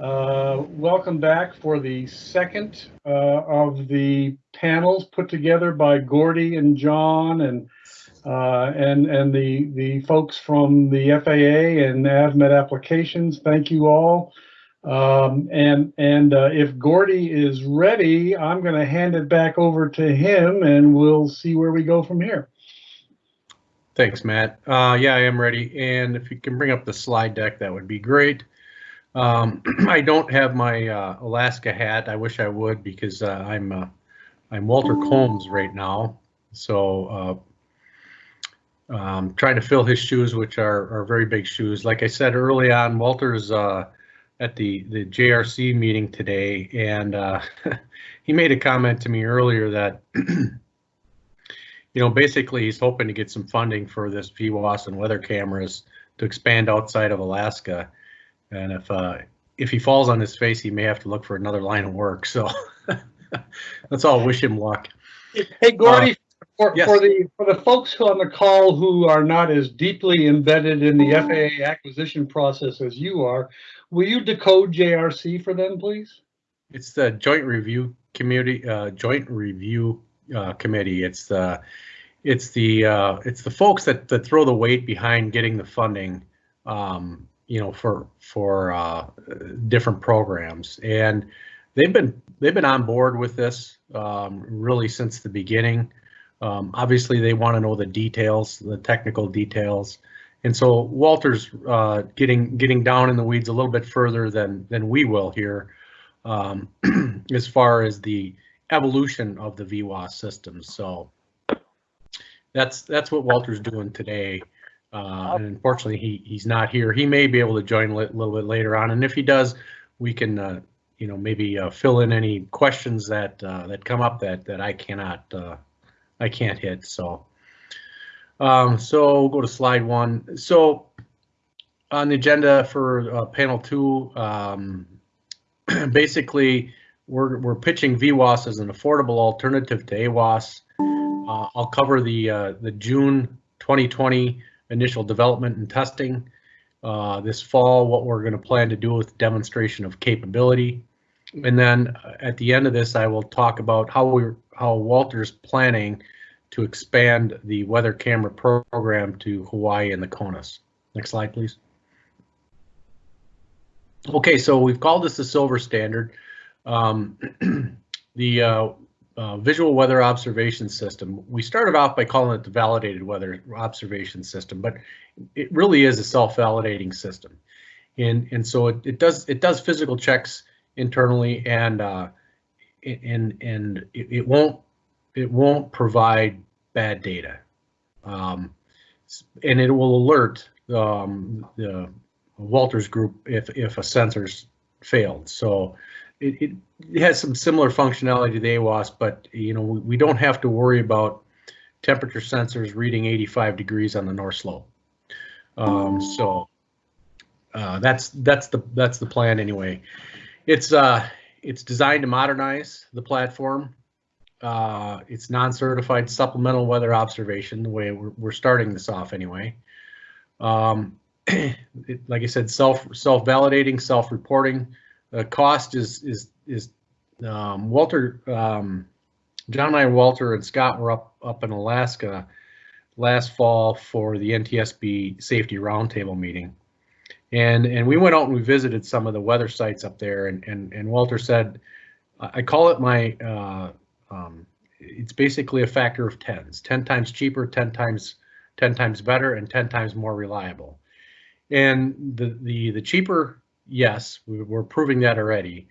Uh, Welcome back for the second uh, of the panels put together by Gordy and John and uh, and and the the folks from the FAA and AvMed Applications. Thank you all. Um, And and uh, if Gordy is ready, I'm going to hand it back over to him and we'll see where we go from here. Thanks, Matt. Uh, yeah, I am ready. And if you can bring up the slide deck, that would be great. Um, I don't have my uh, Alaska hat. I wish I would because uh, I'm uh, I'm Walter Combs right now. So uh, um, trying to fill his shoes, which are, are very big shoes. Like I said early on, Walter's uh, at the the JRC meeting today, and uh, he made a comment to me earlier that you know, basically he's hoping to get some funding for this VWOS and weather cameras to expand outside of Alaska. And if uh, if he falls on his face, he may have to look for another line of work. So let's all wish him luck. Hey, Gordy, for, yes. for the for the folks who on the call who are not as deeply embedded in the FAA acquisition process as you are, will you decode JRC for them, please? It's the Joint Review Committee, uh, Joint Review uh, Committee. It's the it's the uh, it's the folks that that throw the weight behind getting the funding. Um, you know, for for uh, different programs, and they've been they've been on board with this um, really since the beginning. Um, obviously, they want to know the details, the technical details, and so Walter's uh, getting getting down in the weeds a little bit further than than we will here, um, as far as the evolution of the VWOS system. So that's that's what Walter's doing today. Uh, and unfortunately, he he's not here. He may be able to join a little bit later on, and if he does, we can uh, you know maybe uh, fill in any questions that uh, that come up that that I cannot uh, I can't hit. So um, so we'll go to slide one. So on the agenda for uh, panel two, um, basically we're we're pitching VWOS as an affordable alternative to AWOS. Uh, I'll cover the uh, the June 2020 initial development and testing. Uh, this fall, what we're going to plan to do with demonstration of capability, and then at the end of this, I will talk about how we how Walter's planning to expand the weather camera program to Hawaii and the CONUS. Next slide, please. Okay, so we've called this the silver standard. Um, the uh, uh, visual weather observation system. We started off by calling it the validated weather observation system, but it really is a self-validating system. And, and so it, it does it does physical checks internally and uh, and and it, it won't it won't provide bad data. Um, and it will alert um, the Walters group if if a sensor's failed. So it, it, it has some similar functionality to the AWOS, but you know we, don't have to worry about temperature sensors reading 85 degrees on the north slope. Um, so uh, that's that's the that's the plan anyway. It's uh it's designed to modernize the platform. Uh, it's non-certified supplemental weather observation. The way we're, we're starting this off anyway. Um, it, like I said, self self validating, self reporting. The cost is is is um, Walter, um, John and I, Walter and Scott were up up in Alaska last fall for the NTSB Safety Roundtable meeting, and and we went out and we visited some of the weather sites up there, and and and Walter said, I call it my, uh, um, it's basically a factor of tens, ten times cheaper, ten times ten times better, and ten times more reliable. And the the the cheaper yes, we're proving that already.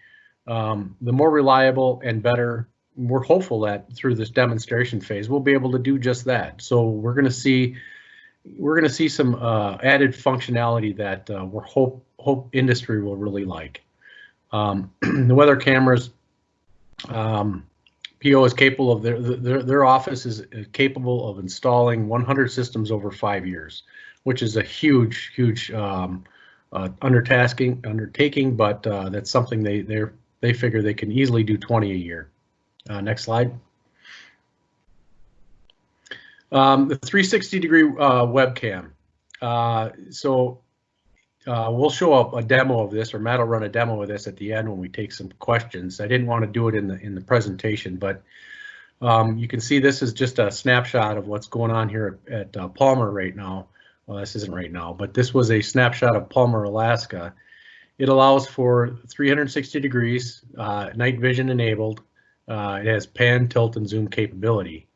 Um, the more reliable and better, we're hopeful that through this demonstration phase, we'll be able to do just that. So we're going to see we're going to see some uh, added functionality that uh, we're hope hope industry will really like. Um, the weather cameras, um, PO is capable of their, their their office is capable of installing 100 systems over five years, which is a huge huge um, uh, undertasking undertaking, but uh, that's something they they they figure they can easily do 20 a year. Uh, next slide. Um, the 360 degree uh, webcam. Uh, so uh, we'll show up a demo of this, or Matt will run a demo of this at the end when we take some questions. I didn't want to do it in the in the presentation, but um, you can see this is just a snapshot of what's going on here at, at uh, Palmer right now. Well, this isn't right now, but this was a snapshot of Palmer, Alaska. It allows for 360 degrees, uh, night vision enabled. Uh, it has pan, tilt, and zoom capability.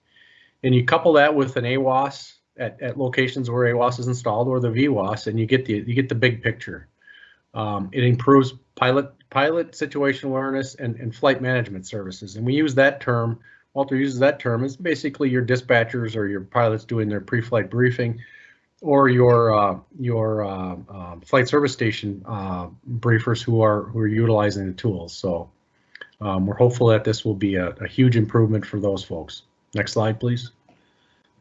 And you couple that with an AWOS at, at locations where AWOS is installed or the VWOS, and you get the you get the big picture. Um, it improves pilot pilot situation awareness and, and flight management services. And we use that term, Walter uses that term, it's basically your dispatchers or your pilots doing their pre-flight briefing or your uh, your uh, uh, flight service station uh, briefers who are who are utilizing the tools. So um, we're hopeful that this will be a, a, huge improvement for those folks. Next slide, please.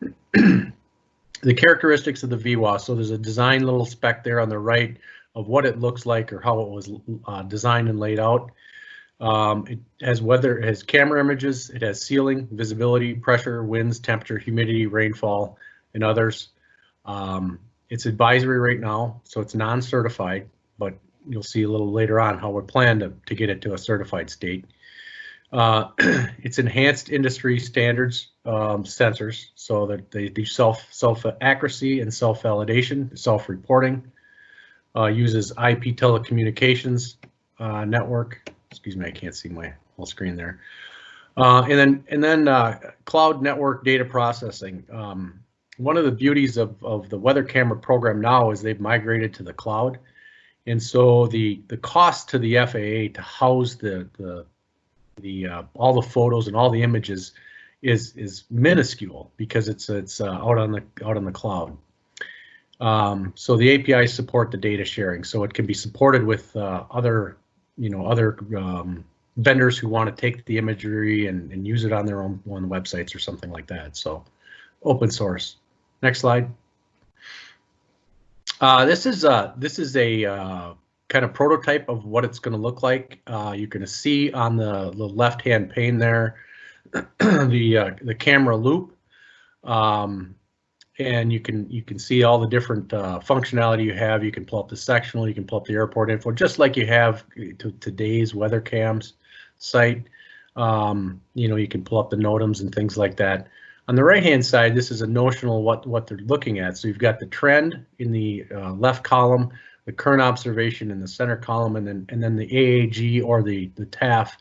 the characteristics of the VWOS. So there's a design little spec there on the right of what it looks like or how it was uh, designed and laid out. Um, it has weather, it has camera images, it has ceiling, visibility, pressure, winds, temperature, humidity, rainfall, and others. Um, it's advisory right now, so it's non-certified, but you'll see a little later on how we plan to, to get it to a certified state. Uh, it's enhanced industry standards um, sensors so that they do self self accuracy and self validation, self reporting. Uh, uses IP telecommunications uh, network. Excuse me, I can't see my whole screen there. Uh, and then and then uh, cloud network data processing. Um, one of the beauties of, of the weather camera program now is they've migrated to the cloud. And so the the cost to the FAA to house the the the uh, all the photos and all the images is is minuscule because it's it's uh, out on the out on the cloud. Um, so the APIs support the data sharing, so it can be supported with uh, other you know other um, vendors who want to take the imagery and, and use it on their own own websites or something like that. So open source. Next slide. Uh, this is uh, this is a uh, kind of prototype of what it's going to look like. Uh, you're going to see on the, the left-hand pane there the uh, the camera loop, um, and you can you can see all the different uh, functionality you have. You can pull up the sectional, you can pull up the airport info, just like you have to today's weather cams site. Um, you know, you can pull up the NOTAMs and things like that. On the right-hand side, this is a notional what, what they're looking at. So you've got the trend in the uh, left column, the current observation in the center column, and then and then the AAG or the, the TAF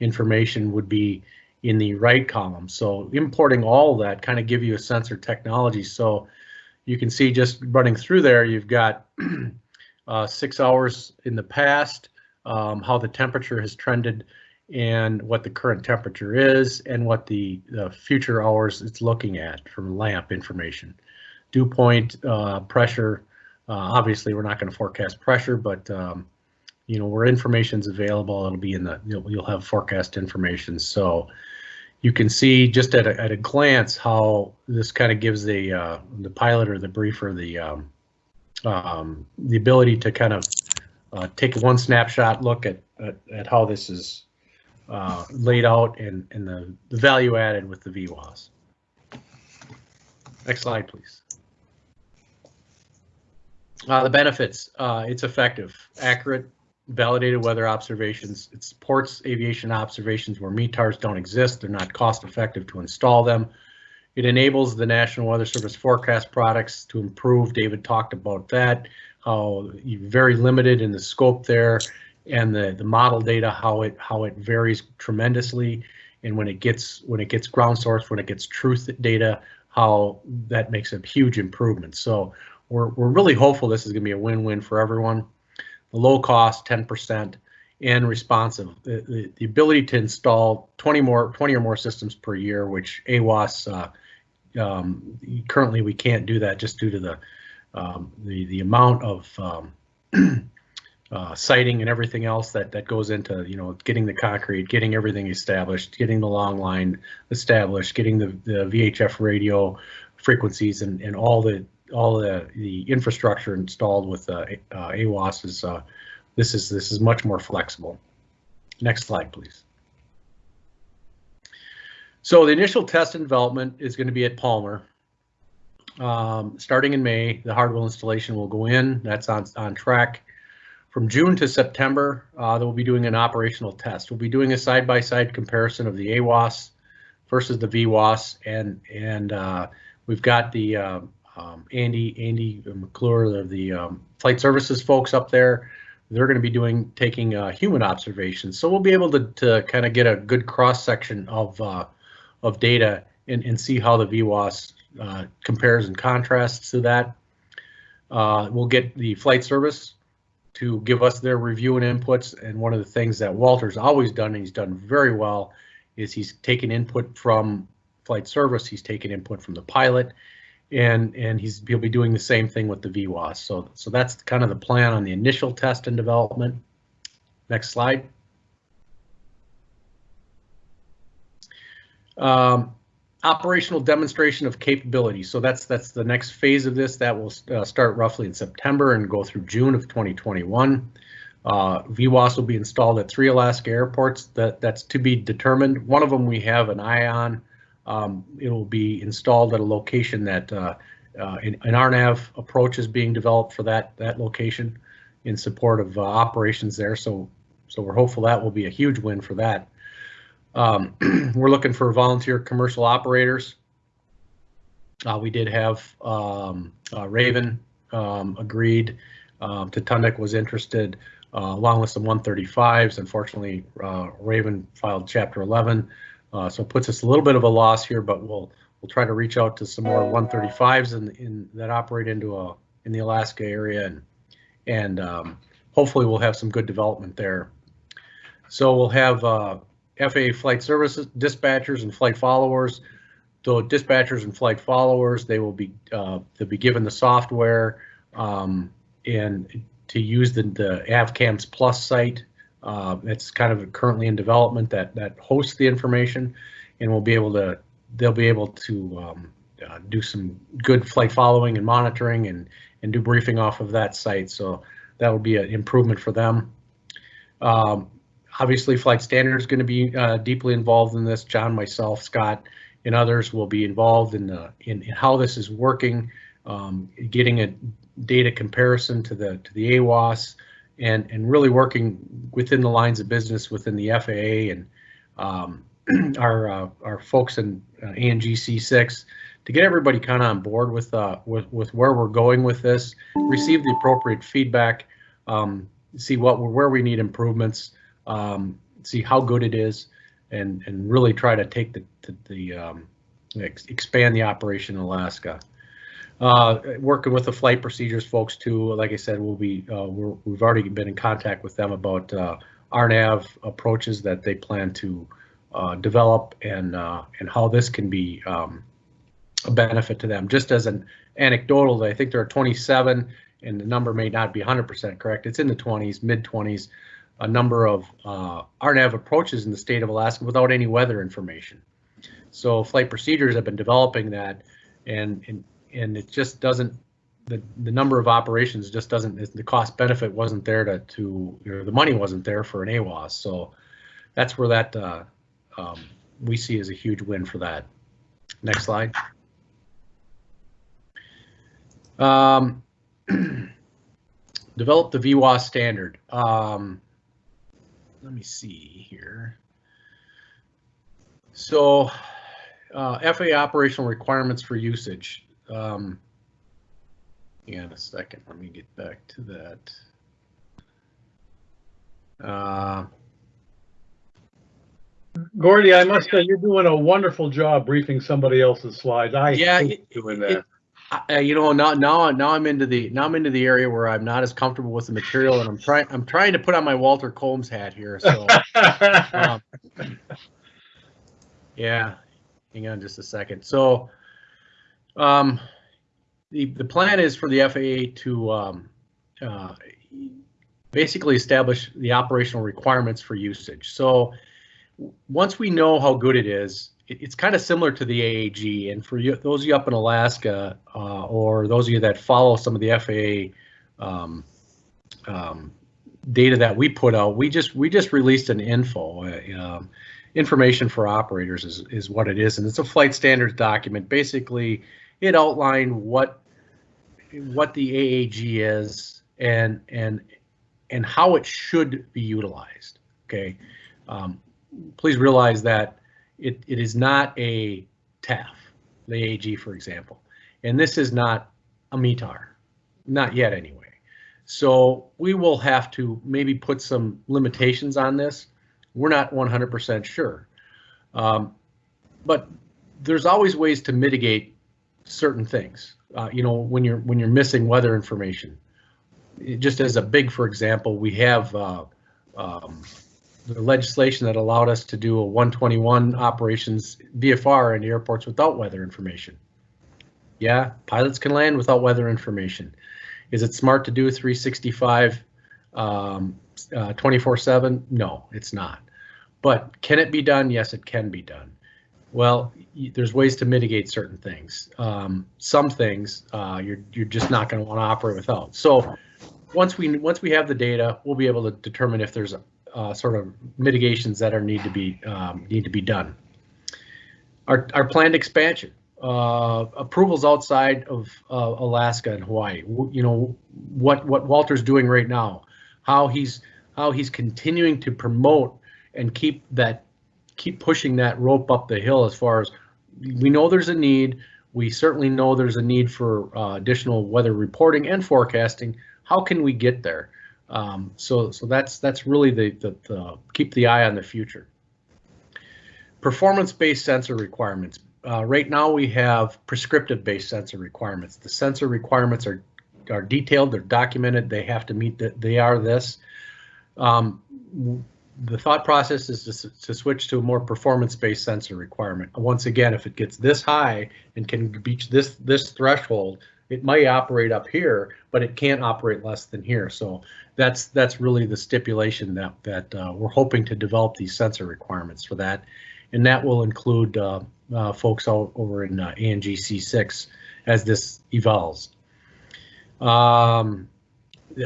information would be in the right column. So importing all that kind of give you a sensor technology. So you can see just running through there, you've got uh, six hours in the past, um, how the temperature has trended and what the current temperature is and what the, the future hours it's looking at from LAMP information. Dew point, uh, pressure, uh, obviously we're not going to forecast pressure, but um, you know, where information's available, it'll be in the, you'll, you'll have forecast information. So you can see just at a, at a glance how this kind of gives the, uh, the pilot or the briefer the, um, um, the ability to kind of uh, take one snapshot look at, at, at how this is uh, laid out and, and the, the value added with the VWOS. Next slide, please. Uh, the benefits, uh, it's effective, accurate, validated weather observations. It supports aviation observations where METARs don't exist. They're not cost effective to install them. It enables the National Weather Service forecast products to improve. David talked about that, how very limited in the scope there and the the model data how it how it varies tremendously. And when it gets when it gets ground source when it gets truth data how that makes a huge improvement. So we're, we're really hopeful this is going to be a win-win for everyone. The low cost 10% and responsive. The, the, the, ability to install 20 more 20 or more systems per year which AWOS uh, um, currently we can't do that just due to the um, the the amount of um, uh, siting and everything else that that goes into you know getting the concrete, getting everything established, getting the long line established, getting the, the VHF radio frequencies and, and all the all the, the infrastructure installed with uh, uh, AWOS is uh, this is this is much more flexible. Next slide, please. So the initial test and development is going to be at Palmer. um, starting in May, the hardware installation will go in. That's on, on track. From June to September, uh, we'll be doing an operational test. We'll be doing a side-by-side comparison of the AWOS versus the VWOS, and and uh, we've got the uh, um, Andy Andy McClure, the, the um, flight services folks up there. They're going to be doing taking uh, human observations, so we'll be able to to kind of get a good cross section of uh, of data and, and see how the VWOS uh, compares and contrasts to that. Uh, we'll get the flight service to give us their review and inputs. And one of the things that Walter's always done, and he's done very well, is he's taken input from flight service, he's taken input from the pilot, and and he's he'll be doing the same thing with the VWOS. So so that's kind of the plan on the initial test and development. Next slide. Um, operational demonstration of capability. So that's that's the next phase of this. That will uh, start roughly in September and go through June of 2021. Uh, VWOS will be installed at three Alaska airports. That that's to be determined. One of them we have an eye on. Um, it will be installed at a location that uh, uh, an, an RNAV approach is being developed for that that location in support of uh, operations there. So so we're hopeful that will be a huge win for that. Um, we're looking for volunteer commercial operators. Uh, we did have um, uh, Raven um, agreed. Um, Tatonduk was interested, uh, along with some 135s. Unfortunately, uh, Raven filed Chapter 11, uh, so it puts us a little bit of a loss here. But we'll we'll try to reach out to some more 135s in, in that operate into a in the Alaska area, and and um, hopefully we'll have some good development there. So we'll have uh, FAA flight services dispatchers and flight followers. So dispatchers and flight followers, they will be uh, they'll be given the software um, and to use the, the AvCams Plus site. Uh, it's kind of currently in development that that hosts the information, and we'll be able to they'll be able to um, uh, do some good flight following and monitoring and and do briefing off of that site. So that will be an improvement for them. Um, obviously flight standard is going to be uh, deeply involved in this. John, myself, Scott, and others will be involved in, the, in, in how this is working, um, getting a data comparison to the to the AWOS, and and really working within the lines of business within the FAA and um, our uh, our folks in uh, ANGC six to get everybody kind of on board with uh with with where we're going with this, receive the appropriate feedback, um, see what where we need improvements um, see how good it is, and and really try to take the the, the um, ex expand the operation in Alaska. Uh, working with the flight procedures folks too. Like I said, we'll be uh, we have already been in contact with them about uh, RNAV approaches that they plan to uh, develop and uh, and how this can be um, a benefit to them. Just as an anecdotal, I think there are 27, and the number may not be 100% correct. It's in the 20s, mid 20s a number of uh, RNAV approaches in the state of Alaska without any weather information. So flight procedures have been developing that, and and and it just doesn't the the number of operations just doesn't the cost benefit wasn't there to to you know, the money wasn't there for an AWOS. So that's where that uh, um, we see as a huge win for that. Next slide. Um, develop the VWOS standard. Um, let me see here. So uh, FAA operational requirements for usage. Um, hang on a second, let me get back to that. Uh, Gordy, I must say you're doing a wonderful job briefing somebody else's slides. I yeah, hate it, doing it, Uh, you know, now now now I'm into the now I'm into the area where I'm not as comfortable with the material, and I'm trying I'm trying to put on my Walter Combs hat here. So, um, yeah, hang on just a second. So, um, the the plan is for the FAA to um, uh, basically establish the operational requirements for usage. So, once we know how good it is, it's kind of similar to the AAG. And for you, those of you up in Alaska, uh, or those of you that follow some of the FAA um, um, data that we put out, we just we just released an info. Uh, um, information for operators is, is what it is. And it's a flight standards document. Basically, it outlined what what the AAG is and and and how it should be utilized. Okay, um, please realize that it, it is not a TAF, the AG, for example, and this is not a METAR, not yet anyway. So we will have to maybe put some limitations on this. We're not 100% sure, um, but there's always ways to mitigate certain things. Uh, you know, when you're when you're missing weather information, just as a big, for example, we have uh, um, the legislation that allowed us to do a 121 operations VFR in airports without weather information. Yeah, pilots can land without weather information. Is it smart to do a 365 um, uh, 24/7? No, it's not. But can it be done? Yes, it can be done. Well, there's ways to mitigate certain things. Um, some things uh, you're you're just not going to want to operate without. So once we once we have the data, we'll be able to determine if there's uh, sort of mitigations that are need to be um, need to be done. Our our planned expansion uh, approvals outside of uh, Alaska and Hawaii. You know what what Walter's doing right now, how he's how he's continuing to promote and keep that keep pushing that rope up the hill as far as we know there's a need. We certainly know there's a need for uh, additional weather reporting and forecasting. How can we get there? Um, so so that's that's really the, the, the keep the eye on the future. Performance-based sensor requirements. Uh, right now we have prescriptive-based sensor requirements. The sensor requirements are are detailed, they're documented, they have to meet that they are this. Um, the thought process is to, to switch to a more performance-based sensor requirement. Once again, if it gets this high and can reach this this threshold, it might operate up here, but it can't operate less than here. So that's that's really the stipulation that that uh, we're hoping to develop these sensor requirements for that, and that will include uh, uh, folks over in uh, ANGC six as this evolves. Um,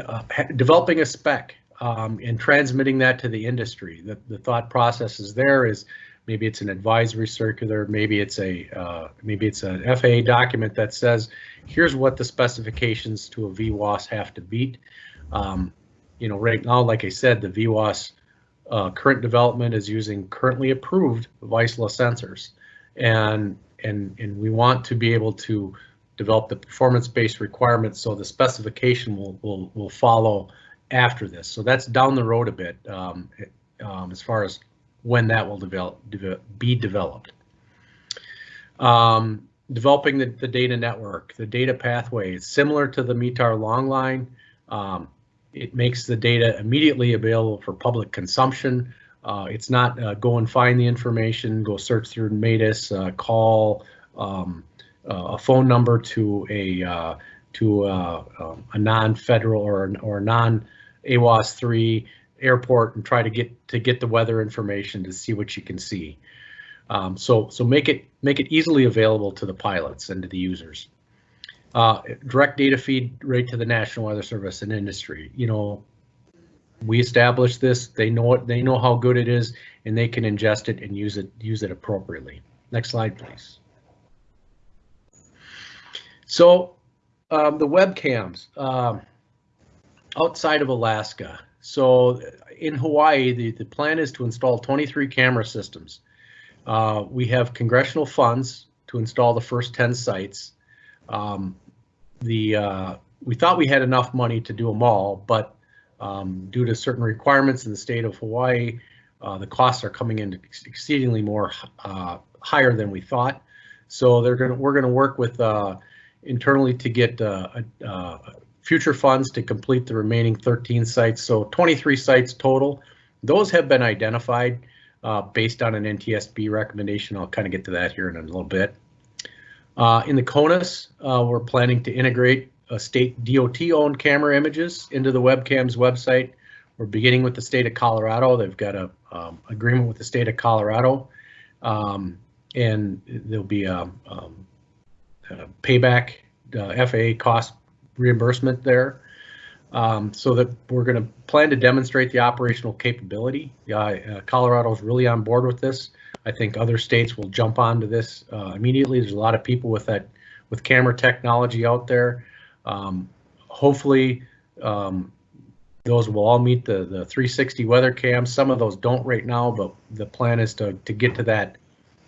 uh, developing a spec um, and transmitting that to the industry. The, the thought process is there is maybe it's an advisory circular, maybe it's a uh, maybe it's an FAA document that says here's what the specifications to a VWOS have to beat. Um, you know, right now, like I said, the VWOS uh, current development is using currently approved Vaisala sensors, and and and we want to be able to develop the performance-based requirements so the specification will will will follow after this. So that's down the road a bit um, um, as far as when that will develop, be developed. Um, developing the, the, data network, the data pathway is similar to the METAR long line. Um, it makes the data immediately available for public consumption. Uh, it's not uh, go and find the information, go search through MADIS, uh, call um, uh, a phone number to a uh, to uh, um, a non-federal or or non AWOS three airport and try to get to get the weather information to see what you can see. Um, so so make it make it easily available to the pilots and to the users. Uh, direct data feed right to the National Weather Service and industry. You know, we established this. They know it. They know how good it is, and they can ingest it and use it use it appropriately. Next slide, please. So um, the webcams um, outside of Alaska. So in Hawaii, the, the plan is to install 23 camera systems. Uh, we have congressional funds to install the first 10 sites. Um, the uh, we thought we had enough money to do them all, but um, due to certain requirements in the state of Hawaii, uh, the costs are coming in exceedingly more uh, higher than we thought. So they're going we're going to work with uh, internally to get uh, uh, future funds to complete the remaining 13 sites. So 23 sites total. Those have been identified based on an NTSB recommendation. I'll kind of get to that here in a little bit. Uh, in the CONUS, uh, we're planning to integrate state DOT-owned camera images into the webcams website. We're beginning with the state of Colorado. They've got a um, agreement with the state of Colorado, um, and there'll be a, um, a payback uh, FAA cost reimbursement there. Um, so that we're going to plan to demonstrate the operational capability. Uh, uh, really on board with this. I think other states will jump onto this uh, immediately. There's a lot of people with that with camera technology out there. Um, hopefully, um, those will all meet the the 360 weather cams. Some of those don't right now, but the plan is to to get to that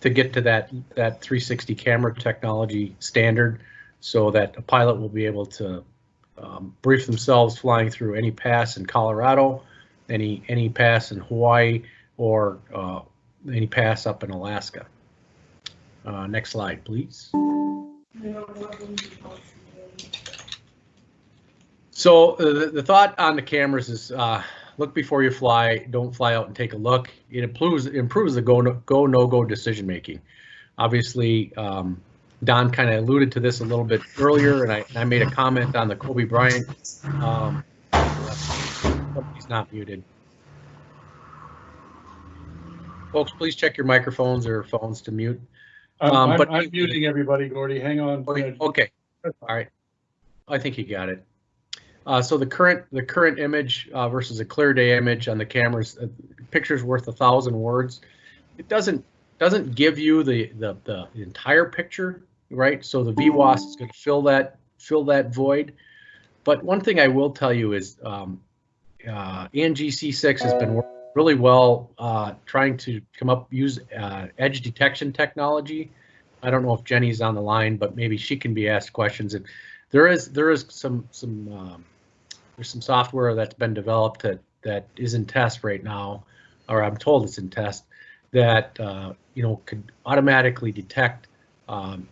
to get to that that 360 camera technology standard, so that a pilot will be able to um, brief themselves flying through any pass in Colorado, any any pass in Hawaii, or uh, any pass up in Alaska. Uh, next slide, please. So uh, the, the thought on the cameras is uh, look before you fly. Don't fly out and take a look. It improves improves the go no go no go decision making. Obviously, um, Don kind of alluded to this a little bit earlier, and I, I made a comment on the Kobe Bryant. Um, he's not muted. Folks, please check your microphones or phones to mute. I'm, Um, I'm- but- I'm muting everybody, Gordy. Hang on. Okay, okay, all right. I think you got it. Uh, so the current, the current image uh, versus a clear day image on the cameras, uh, picture's worth a thousand words. It doesn't, doesn't give you the, the, the entire picture, right? So the VWOS is gonna fill that, fill that void. But one thing I will tell you is, um, uh, ANGC six has been working really well, uh, trying to come up, use, uh, edge detection technology. I don't know if Jenny's on the line, but maybe she can be asked questions. And there is there is some some um, there's some software that's been developed that that is in test right now, or I'm told it's in test that uh, you know could automatically detect um,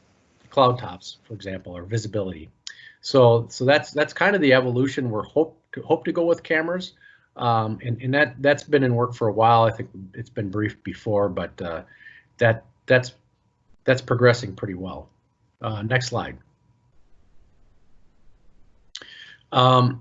cloud tops, for example, or visibility. So so that's that's kind of the evolution we're hope to hope to go with cameras. Um, and, and that that's been in work for a while. I think it's been briefed before, but uh, that that's that's progressing pretty well. Uh, next slide. Um,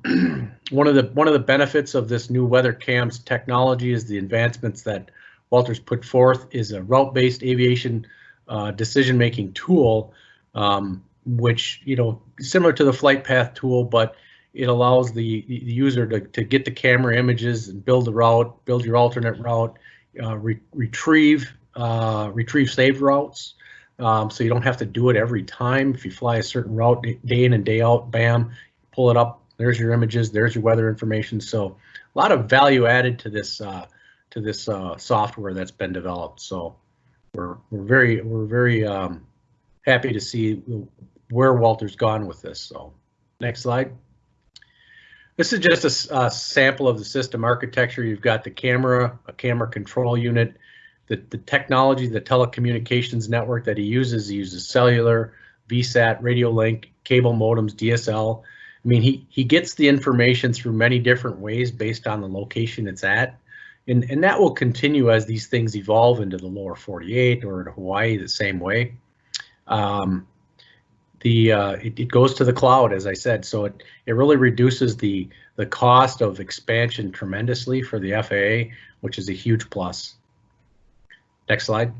one of the one of the benefits of this new weather cams technology is the advancements that Walters put forth is a route-based aviation uh, decision-making tool, um, which you know similar to the flight path tool, but it allows the, the user to, to get the camera images and build the route, build your alternate route, uh, re retrieve uh, retrieve saved routes. Um, so you don't have to do it every time. If you fly a certain route day in and day out, bam, pull it up. There's your images. There's your weather information. So a lot of value added to this uh, to this uh, software that's been developed. So we're we're very we're very um, happy to see where Walter's gone with this. So next slide. This is just a, a sample of the system architecture. You've got the camera, a camera control unit, the, the technology, the telecommunications network that he uses, he uses cellular, VSAT, radio link, cable modems, DSL. I mean, he, he gets the information through many different ways based on the location it's at. And, and that will continue as these things evolve into the lower 48 or in Hawaii the same way. Um, the uh, it, it goes to the cloud, as I said, so it, it really reduces the, the cost of expansion tremendously for the FAA, which is a huge plus. Next slide.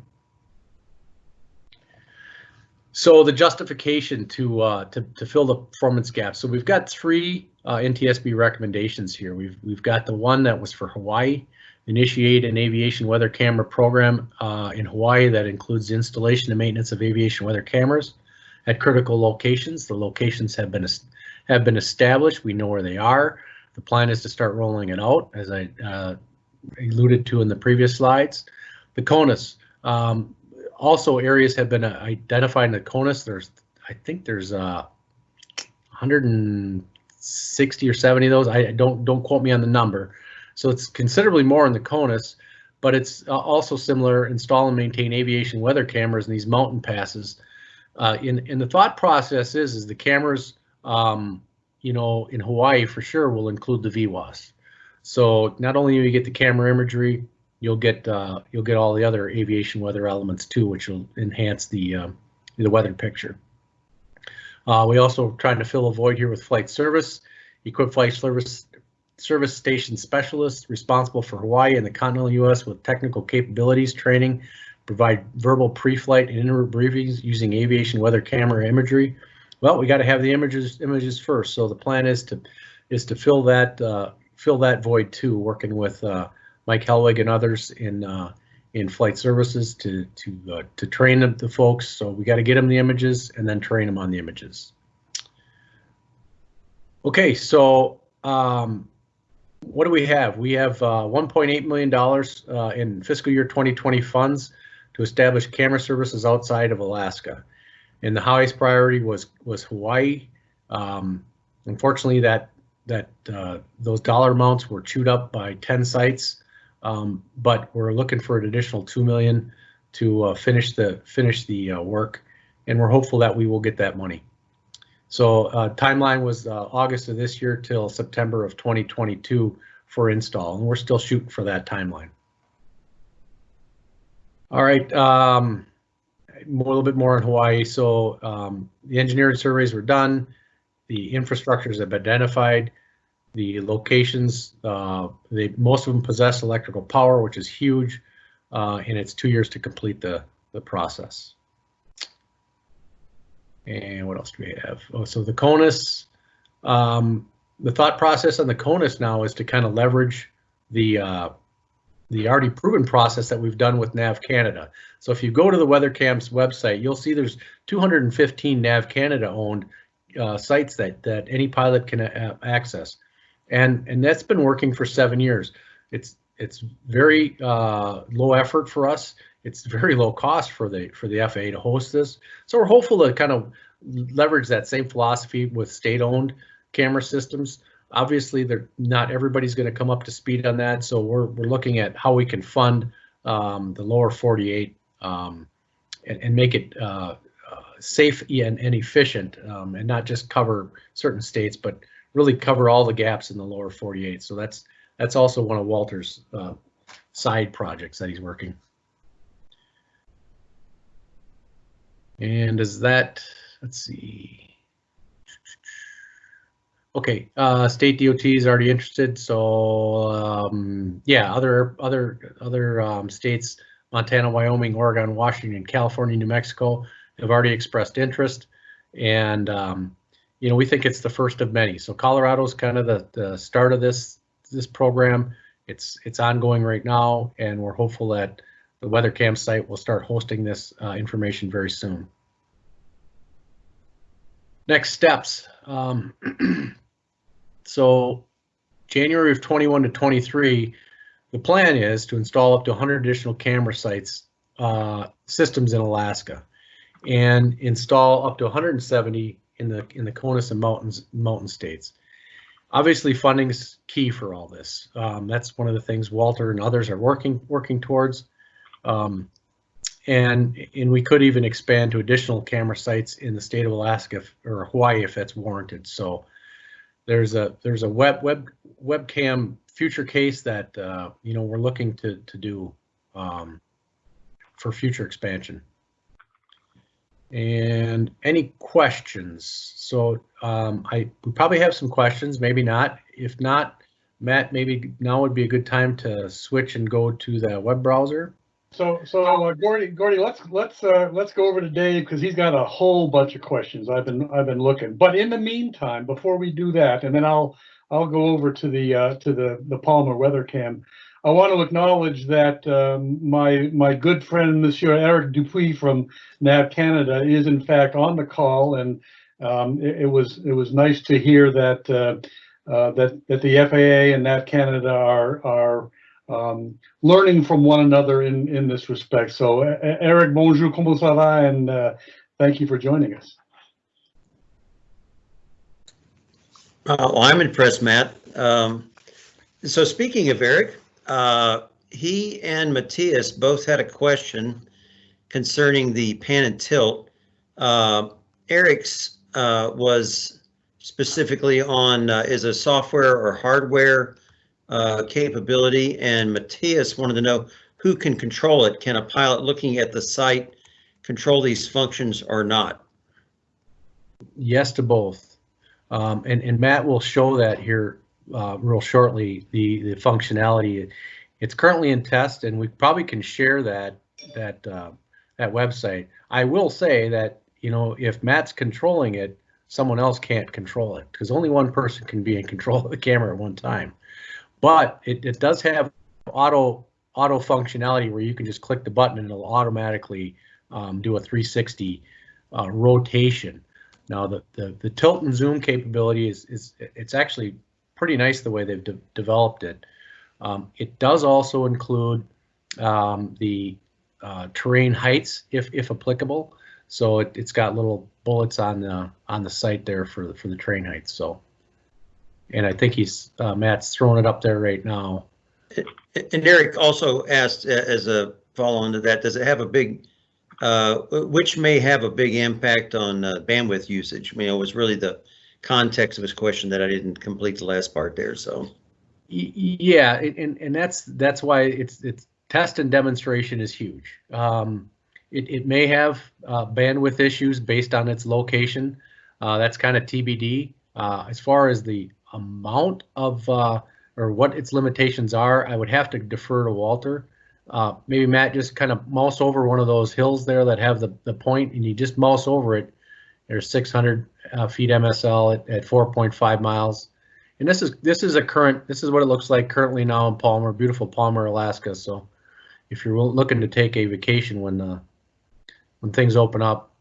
So the justification to uh, to to fill the performance gap. So we've got three uh, NTSB recommendations here. We've we've got the one that was for Hawaii, initiate an aviation weather camera program uh, in Hawaii that includes installation and maintenance of aviation weather cameras at critical locations. The locations have been have been established. We know where they are. The plan is to start rolling it out, as I uh, alluded to in the previous slides. The CONUS. Um, also, areas have been uh, identified in the CONUS. There's, I think there's uh, 160 or 70 of those. I don't don't quote me on the number. So it's considerably more in the CONUS, but it's uh, also similar. Install and maintain aviation weather cameras in these mountain passes. Uh, in in the thought process is is the cameras, um, you know, in Hawaii for sure will include the VWOS. So not only do you get the camera imagery, you'll get uh, you'll get all the other aviation weather elements too, which will enhance the uh, the weather picture. Uh, we also trying to fill a void here with flight service, equip flight service service station specialists responsible for Hawaii and the continental U.S. with technical capabilities training, provide verbal pre-flight and inter briefings using aviation weather camera imagery. Well, we got to have the images images first. So the plan is to is to fill that uh, fill that void too, working with uh, Mike Helwig and others in uh, in flight services to to uh, to train the, the folks. So we got to get them the images and then train them on the images. Okay, so um, what do we have? We have uh, 1.8 million dollars uh, in fiscal year 2020 funds to establish camera services outside of Alaska, and the highest priority was was Hawaii. Um, unfortunately, that that uh, those dollar amounts were chewed up by 10 sites, um, but we're looking for an additional 2 million to uh, finish the finish the uh, work, and we're hopeful that we will get that money. So uh, timeline was uh, August of this year till September of 2022 for install, and we're still shooting for that timeline. All right, um, a little bit more on Hawaii. So um, the engineering surveys were done, the infrastructures have been identified, the locations, uh, they most of them possess electrical power, which is huge, uh, and it's two years to complete the the process. And what else do we have? Oh, so the CONUS, um, the thought process on the CONUS now is to kind of leverage the uh, the already proven process that we've done with Nav Canada. So if you go to the WeatherCam's website, you'll see there's 215 Nav Canada owned uh, sites that that any pilot can access, and and that's been working for seven years. It's it's very uh, low effort for us it's very low cost for the for the FAA to host this. So we're hopeful to kind of leverage that same philosophy with state-owned camera systems. Obviously, they're not everybody's going to come up to speed on that, so we're we're looking at how we can fund um, the lower 48 um, and, and, make it uh, uh, safe and, and efficient, um, and not just cover certain states, but really cover all the gaps in the lower 48. So that's that's also one of Walter's uh, side projects that he's working. And is that, let's see. Okay, uh, state DOT is already interested, so um, yeah, other other other um, states, Montana, Wyoming, Oregon, Washington, California, New Mexico have already expressed interest, and um, you know we think it's the first of many. So Colorado's kind of the, the start of this this program. It's it's ongoing right now, and we're hopeful that the WeatherCam site will start hosting this uh, information very soon. Next steps. Um, so January of 21 to 23, the plan is to install up to 100 additional camera sites uh, systems in Alaska and install up to 170 in the in the CONUS and mountains mountain states. Obviously, funding is key for all this. Um, that's one of the things Walter and others are working working towards. Um, and and we could even expand to additional camera sites in the state of Alaska if, or Hawaii if that's warranted. So there's a there's a web web webcam future case that uh, you know we're looking to to do um, for future expansion. And any questions? So um, I we probably have some questions, maybe not. If not, Matt, maybe now would be a good time to switch and go to the web browser. So, so uh, Gordy, Gordy, let's let's uh, let's go over to Dave because he's got a whole bunch of questions. I've been I've been looking, but in the meantime, before we do that, and then I'll I'll go over to the uh, to the the Palmer WeatherCam. I want to acknowledge that um, my my good friend Monsieur Eric Dupuis from Nav Canada is in fact on the call, and um, it, it, was it was nice to hear that uh, uh, that that the FAA and Nav Canada are are um, learning from one another in, in this respect. So Eric, bonjour, comment ça va? And uh, thank you for joining us. Uh, well, I'm impressed, Matt. Um, so speaking of Eric, uh, he and Matthias both had a question concerning the pan and tilt. Uh, Eric's uh, was specifically on uh, is a software or hardware uh, capability, and Matthias wanted to know who can control it. Can a pilot looking at the site control these functions or not? Yes to both. Um, and, and Matt will show that here uh, real shortly, the, the functionality. It's currently in test, and we probably can share that that uh, that website. I will say that you know if Matt's controlling it, someone else can't control it because only one person can be in control of the camera at one time. But it, it does have auto auto functionality where you can just click the button and it'll automatically um, do a 360 uh, rotation. Now the, the the tilt and zoom capability is is it's actually pretty nice the way they've de developed it. Um, it does also include um, the uh, terrain heights if if applicable. So it, it's got little bullets on the on the site there for the, for the terrain heights. So, and I think he's uh, Matt's throwing it up there right now. And Eric also asked as a follow-on to that, does it have a big, uh, which may have a big impact on uh, bandwidth usage? I mean, it was really the context of his question that I didn't complete the last part there, so. Yeah, and and that's that's why it's it's test and demonstration is huge. Um, it it may have uh, bandwidth issues based on its location. Uh, that's kind of TBD. Uh, as far as the amount of uh, or what its limitations are, I would have to defer to Walter. Uh, maybe Matt just kind of mouse over one of those hills there that have the the point, and you just mouse over it. There's 600 uh, feet MSL at, at 4.5 miles. And this is this is a current this is what it looks like currently now in Palmer, beautiful Palmer, Alaska. So if you're looking to take a vacation when uh, when things open up,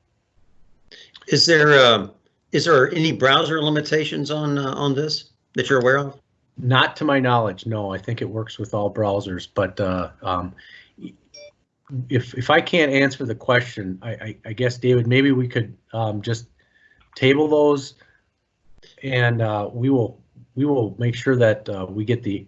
Is there, um, is there any browser limitations on, uh, on this that you're aware of? not to my knowledge, no. I think it works with all browsers, but uh, um, if if I can't answer the question, I, I, I guess David, maybe we could um, just table those, and uh, we will we will make sure that uh, we get the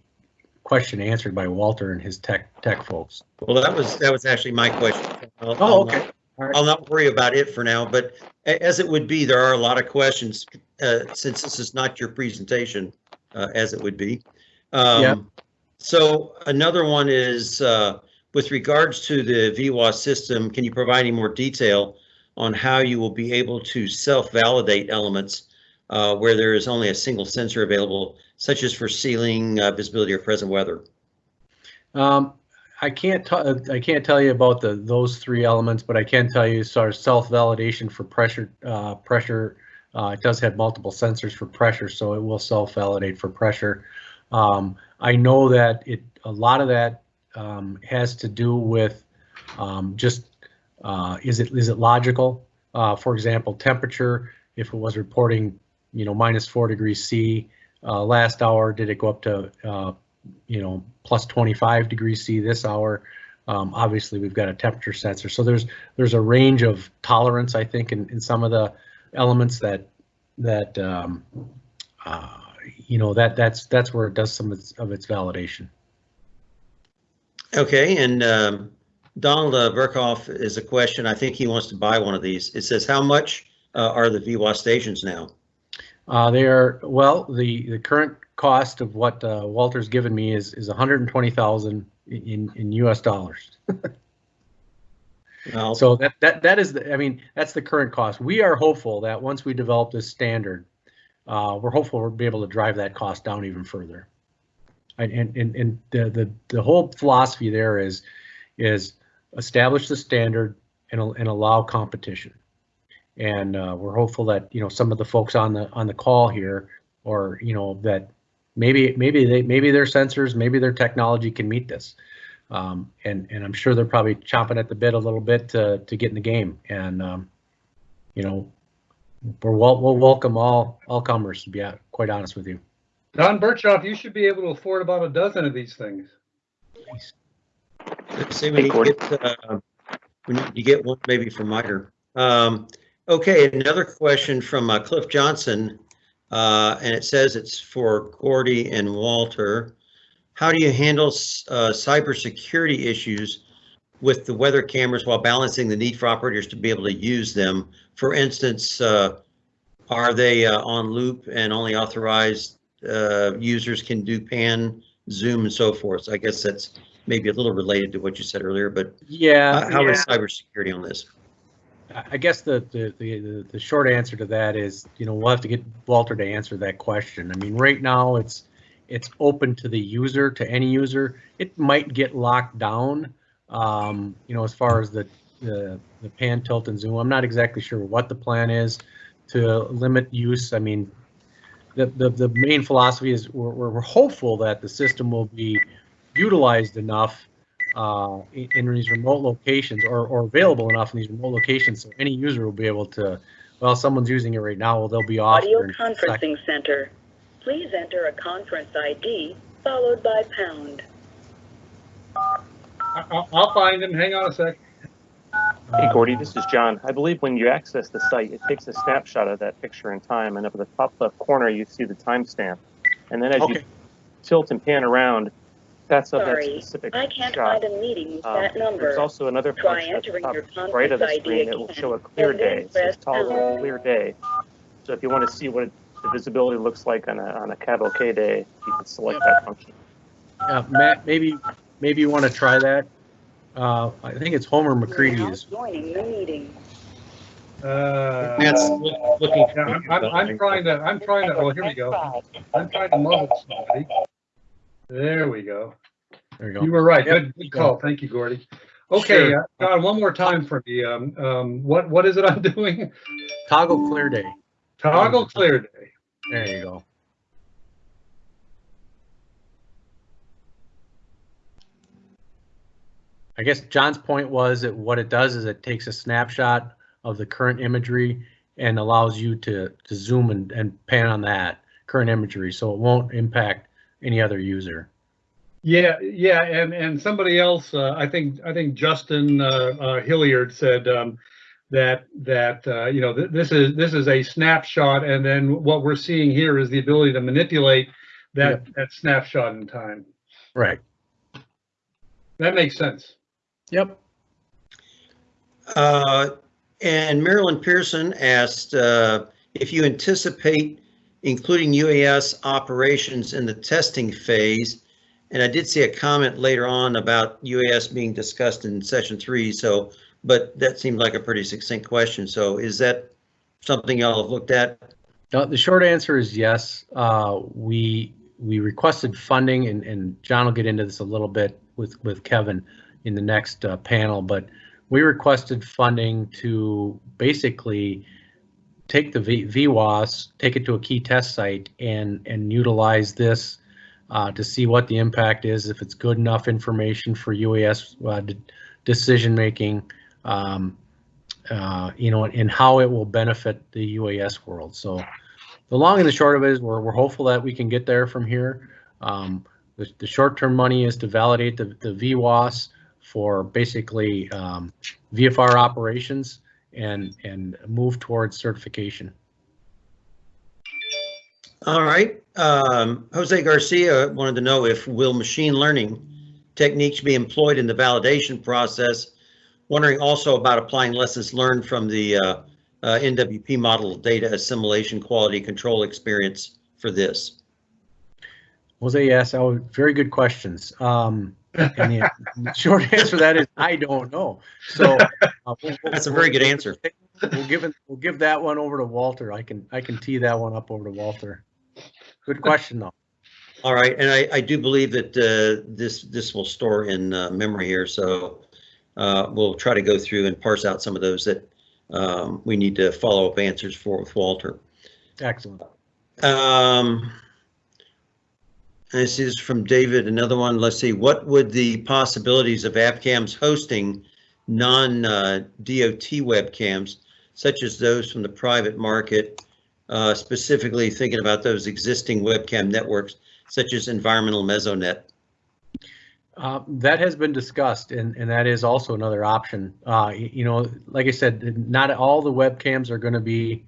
question answered by Walter and his tech tech folks. Well, that was, that was actually my question. I'll- Oh, okay. I'll not worry about it for now, but as it would be, there are a lot of questions, uh, since this is not your presentation, uh, as it would be. Yeah. Um, So another one is, uh, with regards to the VWOS system, can you provide any more detail on how you will be able to self-validate elements uh, where there is only a single sensor available, such as for ceiling, uh, visibility, or present weather? Um, I can't t- I can't tell you about the those three elements, but I can tell you sort of self-validation for pressure. Uh, pressure. Uh, it does have multiple sensors for pressure, so it will self-validate for pressure. Um, I know that it a lot of that um, has to do with um, just uh, is it is it logical? Uh, for example, temperature. If it was reporting, you know, minus four degrees C uh, last hour, did it go up to uh, you know, plus 25 degrees C this hour. Um, obviously, we've got a temperature sensor, so there's there's a range of tolerance, I think, in, in some of the elements that that um, uh, you know that that's that's where it does some of its, of its validation. Okay, and um, Donald uh, Burkhoff is a question. I think he wants to buy one of these. It says, how much uh, are the VWOS stations now? Uh, they are well, the the current cost of what uh, Walter's given me is is 120,000 in in U.S. dollars. Well, So that, that, that is, the I mean, that's the current cost. We are hopeful that once we develop this standard, uh, we're hopeful we'll be able to drive that cost down even further. And, and, and, and the, the, the whole philosophy there is, is establish the standard and, and allow competition. And, uh, we're hopeful that, you know, some of the folks on the, on the call here, or, you know, that maybe, maybe they, maybe their sensors, maybe their technology can meet this. Um, and, and I'm sure they're probably chomping at the bit a little bit to, to get in the game. And, um, you know, we're, wel- we'll welcome all, all comers, to be uh, quite honest with you. Don Birchoff, you should be able to afford about a dozen of these things. let's see, we need to get, uh, we need to get one maybe from MITRE. Um, okay, another question from uh, Cliff Johnson. Uh, and it says it's for Gordy and Walter. How do you handle uh, cybersecurity issues with the weather cameras while balancing the need for operators to be able to use them? For instance, uh, are they uh, on loop and only authorized uh, users can do pan, zoom, and so forth? So I guess that's maybe a little related to what you said earlier, but Yeah. how how is cybersecurity on this? I guess the, the, the, the short answer to that is, you know, we'll have to get Walter to answer that question. I mean, right now, it's, it's open to the user, to any user. It might get locked down, um, you know, as far as the, the, the pan, tilt, and zoom. I'm not exactly sure what the plan is to limit use. I mean, the, the, the main philosophy is we're we're hopeful that the system will be utilized enough uh, in, in these remote locations or, or available enough in these remote locations so any user will be able to, well, someone's using it right now, well, they'll be off. Audio for a second. conferencing center. Please enter a conference ID followed by pound. I- I'll, I'll find him. Hang on a sec. Hey, Gordy, this is John. I believe when you access the site, it takes a snapshot of that picture in time, and up at the top left corner, you see the timestamp. And then as you tilt and pan around, that's of that Sorry, specific I can't shot. find a meeting with Um, that number. There's also another Try function at the entering top your right of the conference ID screen that will show a clear and then day. It says press toggle pound. clear day. So if you want to see what the visibility looks like on a, on a cavalcade day, you can select that function. yeah, Matt, maybe, maybe you want to try that. Uh, I think it's Homer You're McCready now is, joining the meeting. Uh, Matt's loo- looking. yeah, I'm, I'm, I'm trying to, I'm trying to, oh, here we go. I'm trying to muzzle somebody. There we go. There you You were right. Yep. Good, good call. Thank you, Gordy. Okay, uh, John, one more time for me. Um, um, what, what is it I'm doing? Toggle clear day. Toggle clear day. There you go. I guess John's point was that what it does is it takes a snapshot of the current imagery and allows you to, to zoom and, and pan on that current imagery, so it won't impact any other user. Yeah, yeah, and, and somebody else, uh, I think, I think Justin, uh, uh, Hilliard said, um, that, that, uh, you know, th- this is, this is a snapshot and then what we're seeing here is the ability to manipulate that, that snapshot in time. Right. That makes sense. Yep. Uh, And Marilyn Pearson asked uh, if you anticipate including UAS operations in the testing phase. And I did see a comment later on about UAS being discussed in session three, so, but that seemed like a pretty succinct question. So is that something y'all have looked at? The short answer is yes. Uh, we, we requested funding and, and John will get into this a little bit with, with Kevin in the next uh, panel, but we requested funding to basically take the v, VWOS, take it to a key test site and, and utilize this uh, to see what the impact is, if it's good enough information for UAS uh, de- decision making, um, uh, you know, and how it will benefit the UAS world. So the long and the short of it is we're, we're hopeful that we can get there from here. Um, the, the short-term money is to validate the, the VWOS for basically um, VFR operations and, and move towards certification. All right. Um, Jose Garcia wanted to know if will machine learning techniques be employed in the validation process? Wondering also about applying lessons learned from the uh, uh, NWP model data assimilation quality control experience for this. Jose, yes, oh, very good questions. Um, and the the short answer to that is I don't know. So uh, we'll- That's a very good answer. We'll give it, we'll give that one over to Walter. I can, I can tee that one up over to Walter. Good question though. All right, and I, I do believe that uh, this, this will store in uh, memory here, so uh, we'll try to go through and parse out some of those that um, we need to follow up answers for with Walter. Excellent. Um, this is from David, another one. Let's see, what would the possibilities of AvCams hosting non-DOT webcams, such as those from the private market, uh, specifically thinking about those existing webcam networks, such as Environmental Mesonet? Uh, that has been discussed and, and that is also another option. Uh, you know, like I said, not all the webcams are going to be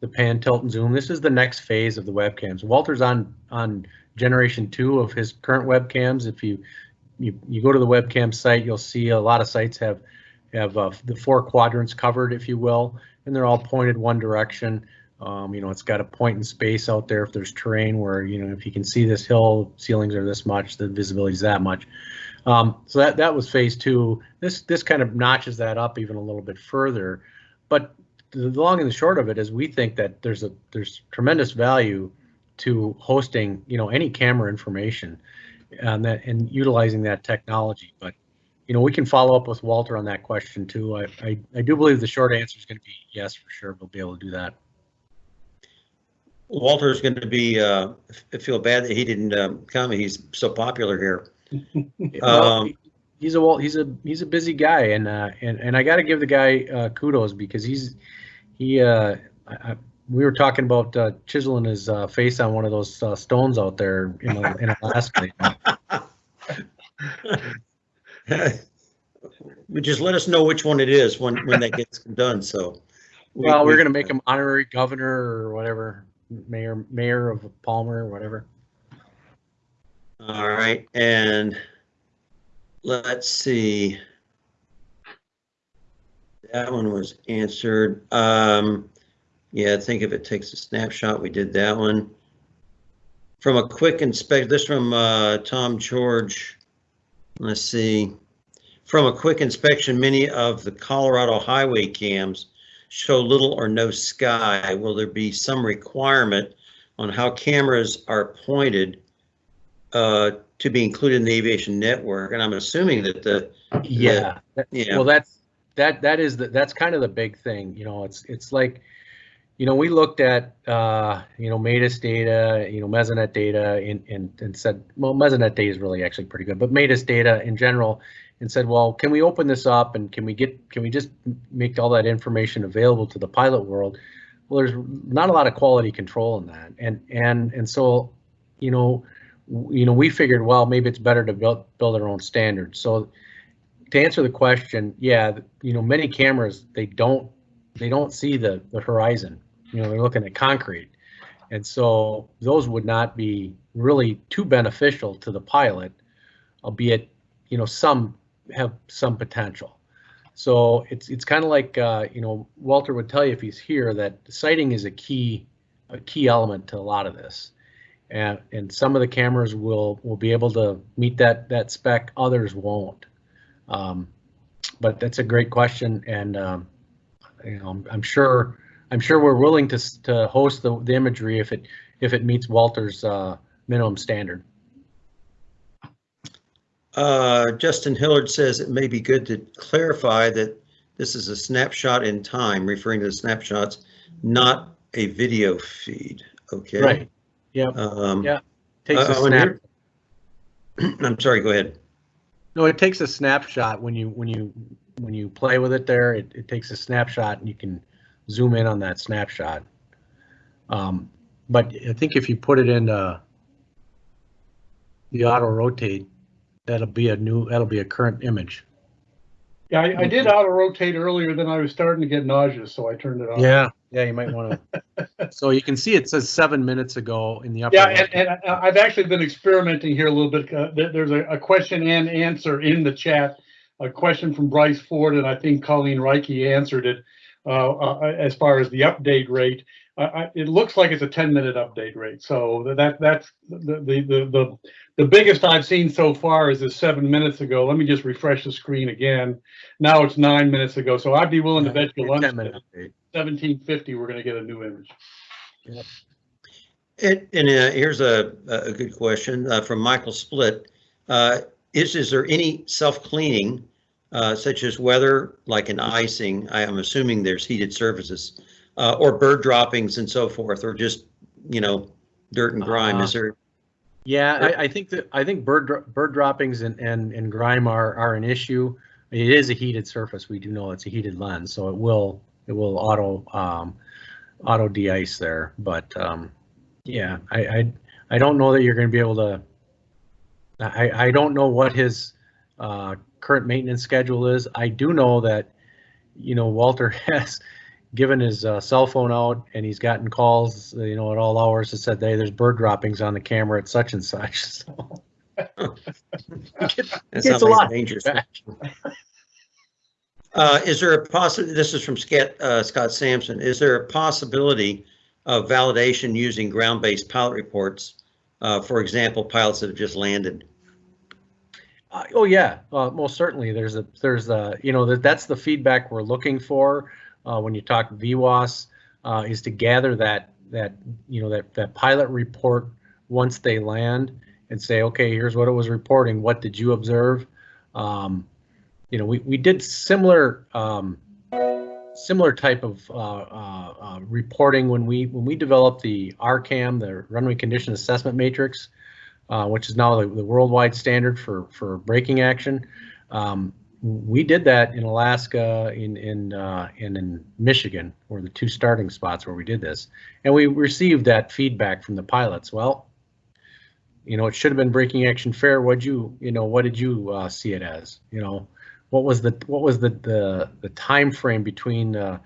the pan, tilt and zoom. This is the next phase of the webcams. Walter's on, on generation two of his current webcams. If you, you, you go to the webcam site, you'll see a lot of sites have, have uh, the four quadrants covered, if you will, and they're all pointed one direction. Um, you know, it's got a point in space out there if there's terrain where, you know, if you can see this hill, ceilings are this much, the visibility is that much. Um, so that, that was phase two. This, this kind of notches that up even a little bit further. But the long and the short of it is we think that there's a, there's tremendous value to hosting, you know, any camera information and that, and utilizing that technology. But, you know, we can follow up with Walter on that question too. I, I, I do believe the short answer is going to be yes, for sure. We'll be able to do that. Walter's going to be, uh, feel bad that he didn't um, come. He's so popular here. Well, Um, he's a he's a he's a busy guy, and uh, and and I got to give the guy uh, kudos because he's he. Uh, I, I, we were talking about uh, chiseling his uh, face on one of those uh, stones out there in, in Alaska. Just let us know which one it is when, when that gets done, so. we- Well, we're we- gonna make him honorary governor or whatever, mayor mayor of Palmer or whatever. All right, and let's see. That one was answered. Um, yeah, I think if it takes a snapshot, we did that one. From a quick inspect, this from, uh, Tom George. Let's see. From a quick inspection, many of the Colorado highway cams show little or no sky. Will there be some requirement on how cameras are pointed uh, to be included in the aviation network, and I'm assuming that the, Yeah. Yeah. Well, that's that that is the that's kind of the big thing. You know, it's it's like, you know, we looked at uh, you know MADIS data, you know Mesonet data, and and and said, well, Mesonet data is really actually pretty good, but MADIS data in general, and said, well, can we open this up and can we get can we just make all that information available to the pilot world? Well, there's not a lot of quality control in that, and and and so, you know, you know, we figured, well, maybe it's better to build build our own standards. So to answer the question, yeah, you know, many cameras they don't they don't see the the horizon. You know, they're looking at concrete, and so those would not be really too beneficial to the pilot, albeit you know some have some potential. So it's it's kind of like uh, you know Walter would tell you if he's here that sighting is a key a key element to a lot of this, and and some of the cameras will will be able to meet that that spec, others won't. Um, but that's a great question, and um, you know, I'm, I'm sure I'm sure we're willing to to host the, the imagery if it if it meets Walter's uh, minimum standard. Uh, Justin Hillard says it may be good to clarify that this is a snapshot in time, referring to the snapshots, not a video feed, okay? Right. Yep. Um, Yeah. Takes a Uh, when snap. I'm sorry, go ahead. No, it takes a snapshot when you when you when you play with it. There, it, it takes a snapshot, and you can zoom in on that snapshot. Um, but I think if you put it in uh, the auto rotate, that'll be a new that'll be a current image. Yeah, I, I did auto rotate earlier, then I was starting to get nauseous, so I turned it off. Yeah, yeah, you might want to. so you can see it says seven minutes ago in the upper. Yeah, and, and I- I've actually been experimenting here a little bit. Uh, There's a, a question and answer in the chat. A question from Bryce Ford, and I think Colleen Reike answered it uh, uh, as far as the update rate. I- I- It looks like it's a 10-minute update rate, so that, that's the, the, the, the the biggest I've seen so far is this seven minutes ago. Let me just refresh the screen again. Now it's nine minutes ago, so I'd be willing to bet you lunch, 10 minute 1750, we're gonna get a new image. And, and uh, here's a, a good question uh, from Michael Split. Uh, is, is there any self-cleaning, uh, such as weather, like an icing? I am assuming there's heated surfaces, uh, or bird droppings and so forth, or just, you know, dirt and grime. Is there, Yeah, I, I think that I think bird bird droppings and, and, and grime are, are an issue. It is a heated surface. We do know it's a heated lens, so it will it will auto um, auto de-ice there. But um, yeah, I, I I don't know that you're going to be able to. I I don't know what his uh, current maintenance schedule is. I do know that you know Walter has given his uh, cell phone out and he's gotten calls, you know, at all hours that said, hey, there's bird droppings on the camera at such and such. So it's a lot. dangerous. Uh, is there a possi, this is from Scott, uh, Scott Sampson, is there a possibility of validation using ground-based pilot reports? Uh, for example, pilots that have just landed? Uh, oh yeah, uh, most certainly. There's a there's a you know that that's the feedback we're looking for uh, when you talk VWOS uh, is to gather that that you know that that pilot report once they land and say okay here's what it was reporting what did you observe um, you know we, we did similar um, similar type of uh, uh, uh, reporting when we when we developed the RCAM, the Runway Condition Assessment Matrix, uh, which is now the, the worldwide standard for for braking action. Um, we did that in Alaska, in in uh, and in Michigan, were the two starting spots where we did this, and we received that feedback from the pilots. Well, you know, it should have been braking action fair. What'd you, you know, what did you uh, see it as? You know, what was the what was the the the time frame between uh,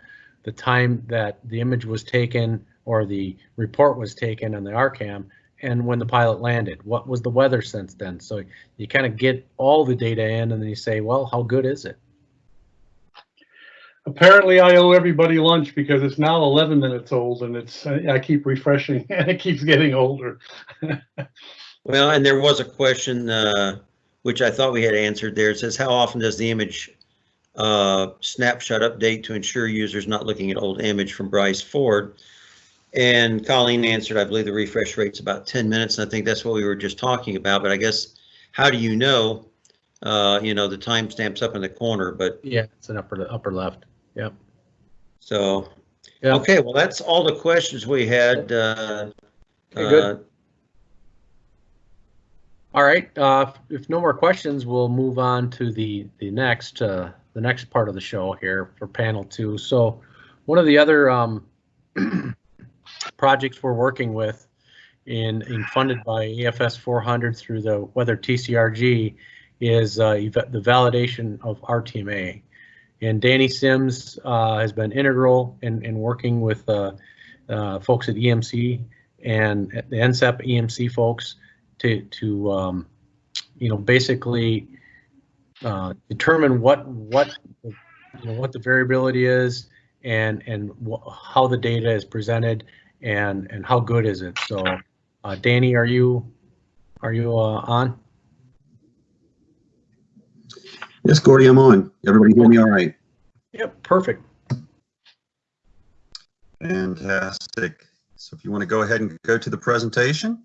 the time that the image was taken or the report was taken on the RCAM and when the pilot landed? What was the weather since then? So you kind of get all the data in, and then you say, well, how good is it? Apparently, I owe everybody lunch because it's now 11 minutes old and it's, I keep refreshing and it keeps getting older. Well, and there was a question, uh, which I thought we had answered there. It says, how often does the image uh, snapshot update to ensure users not looking at old image from Bryce Ford? And Colleen answered, I believe the refresh rate's about 10 minutes, and I think that's what we were just talking about. But I guess, how do you know? Uh, you know, the timestamp's up in the corner, but Yeah, it's an upper upper left. Yep. so, Yeah. okay, well, that's all the questions we had. uh, Okay, good. uh, All right. Uh, if no more questions, we'll move on to the the next uh, the next part of the show here for panel two. So, one of the other um, projects we're working with in, in funded by AFS 400 through the Weather TCRG is uh, the validation of RTMA. And Danny Sims uh, has been integral in, in working with uh, uh, folks at EMC and the NCEP EMC folks to, to um, you know, basically uh, determine what, what, you know, what the variability is and, and how the data is presented and, and how good is it? So, uh, Danny, are you, are you, uh, on? Yes, Gordy, I'm on. Everybody hear me all right? Yep, perfect. Fantastic. So if you want to go ahead and go to the presentation.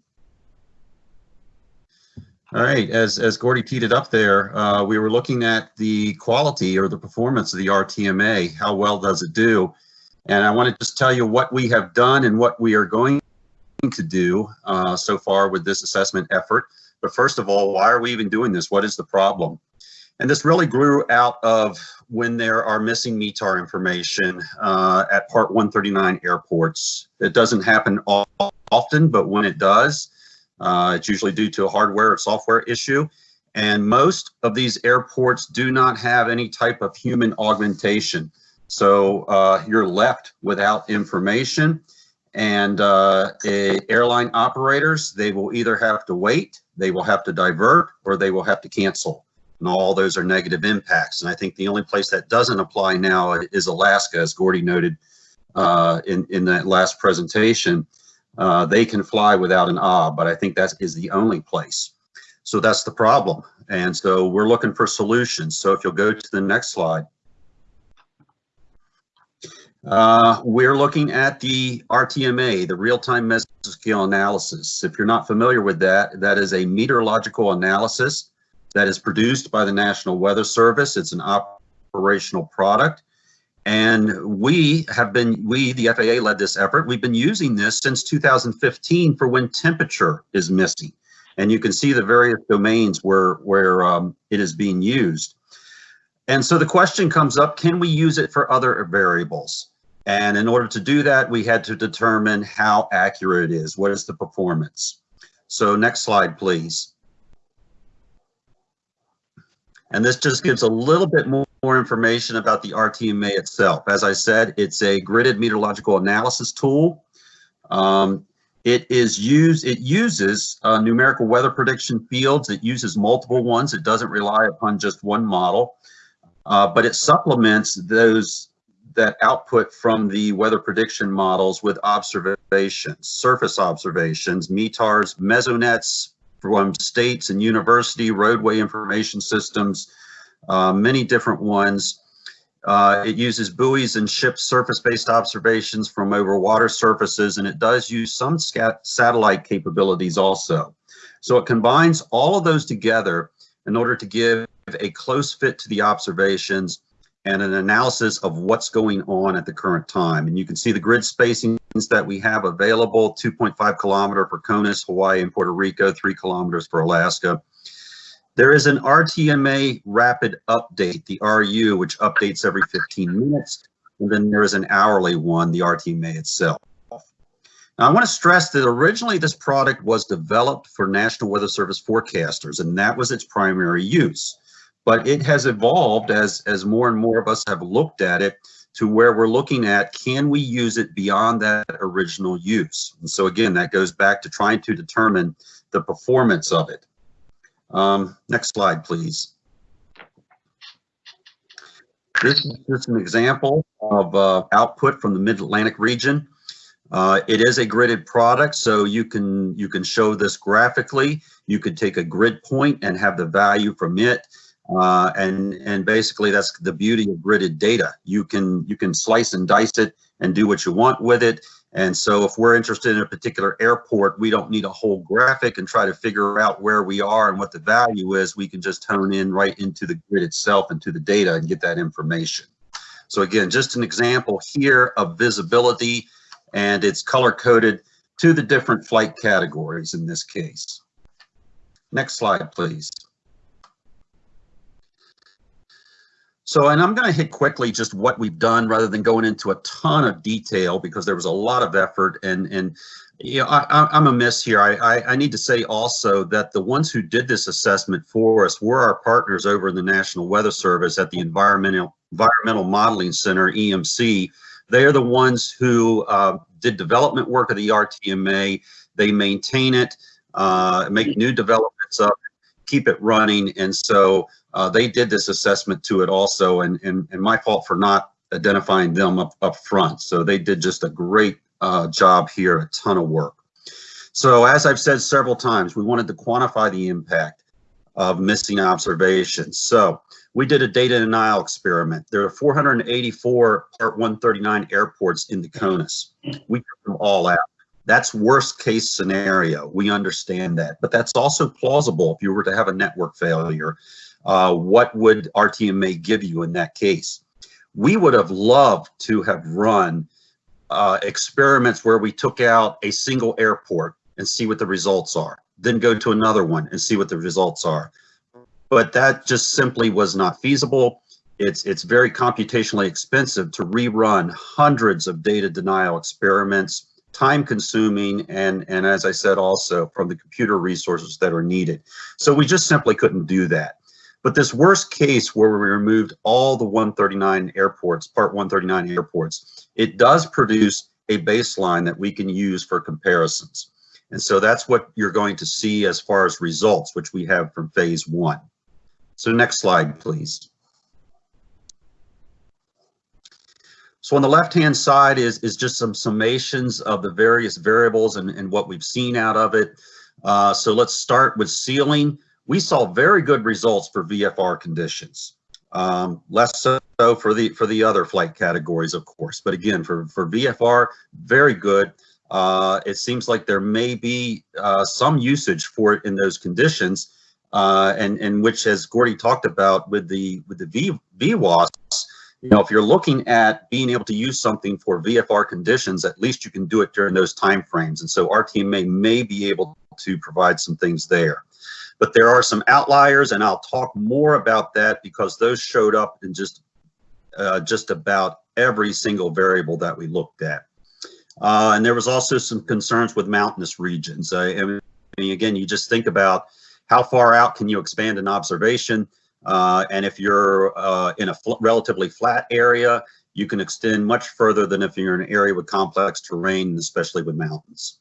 All right, as, as Gordy teed it up there, uh, we were looking at the quality or the performance of the RTMA. How well does it do? And I want to just tell you what we have done and what we are going to do uh, so far with this assessment effort. But first of all, why are we even doing this? What is the problem? And this really grew out of when there are missing METAR information uh, at Part 139 airports. It doesn't happen often, but when it does, uh, it's usually due to a hardware or software issue. And most of these airports do not have any type of human augmentation. So uh, you're left without information. And uh, airline operators, they will either have to wait, they will have to divert, or they will have to cancel and all those are negative impacts. And I think the only place that doesn't apply now is Alaska, as Gordy noted uh, in, in that last presentation. Uh, they can fly without an OB, but I think that is the only place. So that's the problem. And so we're looking for solutions. So if you'll go to the next slide. Uh, we're looking at the RTMA, the real-time mesoscale analysis. If you're not familiar with that, that is a meteorological analysis that is produced by the National Weather Service. It's an operational product. And we have been, we, the FAA led this effort. We've been using this since 2015 for when temperature is missing. And you can see the various domains where, where um, it is being used. And so the question comes up, can we use it for other variables? And in order to do that, we had to determine how accurate it is. What is the performance? So next slide, please. And this just gives a little bit more, more information about the RTMA itself. As I said, it's a gridded meteorological analysis tool. Um, it is used, it uses uh, numerical weather prediction fields. It uses multiple ones. It doesn't rely upon just one model, uh, but it supplements those that output from the weather prediction models with observations, surface observations, METARs, mesonets, from states and university roadway information systems, uh, many different ones. Uh, it uses buoys and ship surface-based observations from over water surfaces, and it does use some satellite capabilities also. So it combines all of those together in order to give a close fit to the observations and an analysis of what's going on at the current time. And you can see the grid spacings that we have available, 2.5 kilometer for CONUS, Hawaii and Puerto Rico, three kilometers for Alaska. There is an RTMA rapid update, the RU, which updates every 15 minutes. And then there is an hourly one, the RTMA itself. Now, I want to stress that originally this product was developed for National Weather Service forecasters, and that was its primary use. But it has evolved as, as more and more of us have looked at it to where we're looking at, can we use it beyond that original use? And so again, that goes back to trying to determine the performance of it. Um, next slide, please. This is just an example of uh, output from the Mid-Atlantic region. Uh, it is a gridded product, so you can you can show this graphically. You could take a grid point and have the value from it, uh, and and basically that's the beauty of gridded data. You can you can slice and dice it and do what you want with it. And so if we're interested in a particular airport, we don't need a whole graphic and try to figure out where we are and what the value is. We can just hone in right into the grid itself and to the data and get that information. So again, just an example here of visibility and it's color coded to the different flight categories in this case. Next slide, please. So, and I'm going to hit quickly just what we've done rather than going into a ton of detail because there was a lot of effort and, and you know, I, I'm a miss here. I, I, I need to say also that the ones who did this assessment for us were our partners over in the National Weather Service at the Environmental, Environmental Modeling Center, EMC. They are the ones who uh, did development work of the RTMA. They maintain it, uh, make new developments it, keep it running. And so uh, they did this assessment to it also, and, and, and my fault for not identifying them up, up front. So they did just a great uh, job here, a ton of work. So as I've said several times, we wanted to quantify the impact of missing observations. So we did a data denial experiment. There are 484 Part 139 airports in the CONUS. We took them all out. That's worst case scenario. We understand that, but that's also plausible if you were to have a network failure uh, what would RTMA give you in that case? We would have loved to have run uh, experiments where we took out a single airport and see what the results are, then go to another one and see what the results are. But that just simply was not feasible. It's, it's very computationally expensive to rerun hundreds of data denial experiments, time consuming, and, and as I said also, from the computer resources that are needed. So we just simply couldn't do that. But this worst case where we removed all the 139 airports, part 139 airports, it does produce a baseline that we can use for comparisons. And so that's what you're going to see as far as results, which we have from phase one. So next slide, please. So on the left-hand side is, is just some summations of the various variables and, and what we've seen out of it. Uh, so let's start with ceiling we saw very good results for VFR conditions. Um, less so for the for the other flight categories, of course. But again, for for VFR, very good. Uh, it seems like there may be uh, some usage for it in those conditions, uh, and and which, as Gordy talked about with the with the v, VWOS, you know, if you're looking at being able to use something for VFR conditions, at least you can do it during those time frames. And so RTMA may be able to provide some things there. But there are some outliers, and I'll talk more about that because those showed up in just uh, just about every single variable that we looked at. Uh, and there was also some concerns with mountainous regions. Uh, I mean, again, you just think about how far out can you expand an observation? Uh, and if you're uh, in a fl relatively flat area, you can extend much further than if you're in an area with complex terrain, especially with mountains.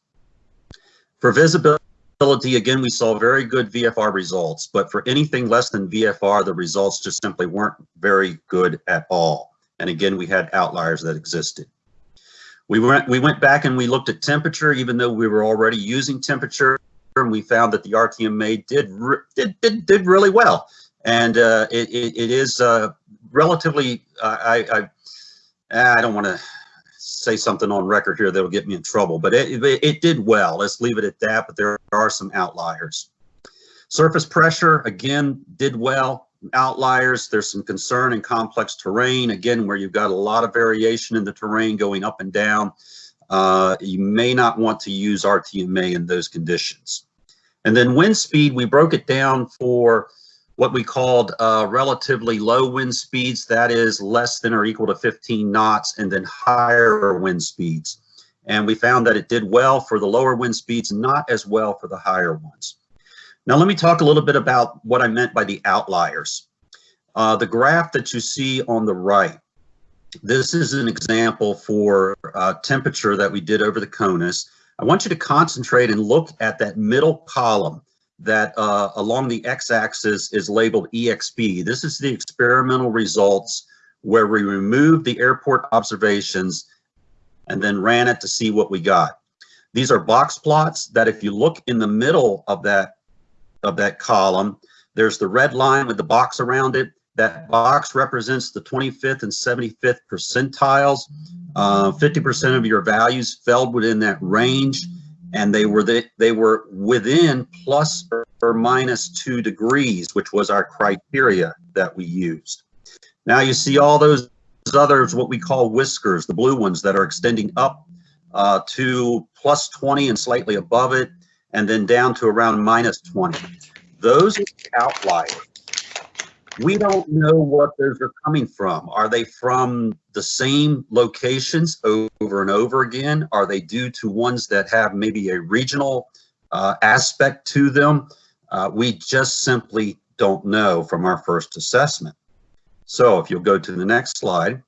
For visibility, again, we saw very good VFR results, but for anything less than VFR, the results just simply weren't very good at all. And again, we had outliers that existed. We went, we went back and we looked at temperature, even though we were already using temperature, and we found that the RTMA did did did, did really well. And uh, it, it, it is uh, relatively, uh, I, I, I don't want to say something on record here that'll get me in trouble, but it, it, did well. Let's leave it at that, but there are some outliers. Surface pressure, again, did well. outliers. There's some concern in complex terrain, again, where you've got a lot of variation in the terrain going up and down. Uh, you may not want to use RTMA in those conditions. And then wind speed, we broke it down for what we called uh, relatively low wind speeds, that is less than or equal to 15 knots, and then higher wind speeds. And we found that it did well for the lower wind speeds, not as well for the higher ones. Now, let me talk a little bit about what I meant by the outliers. Uh, the graph that you see on the right, this is an example for uh, temperature that we did over the CONUS. I want you to concentrate and look at that middle column that uh, along the x-axis is labeled EXP. This is the experimental results where we removed the airport observations and then ran it to see what we got. These are box plots that if you look in the middle of that of that column, there's the red line with the box around it. That box represents the 25th and 75th percentiles. 50% uh, of your values fell within that range and they were the, they were within plus or, minus two degrees, which was our criteria that we used. Now you see all those others, what we call whiskers, the blue ones that are extending up uh, to plus 20 and slightly above it, and then down to around minus 20. Those outliers we don't know what those are coming from. Are they from the same locations over and over again? Are they due to ones that have maybe a regional uh, aspect to them? Uh, we just simply don't know from our first assessment. So if you'll go to the next slide.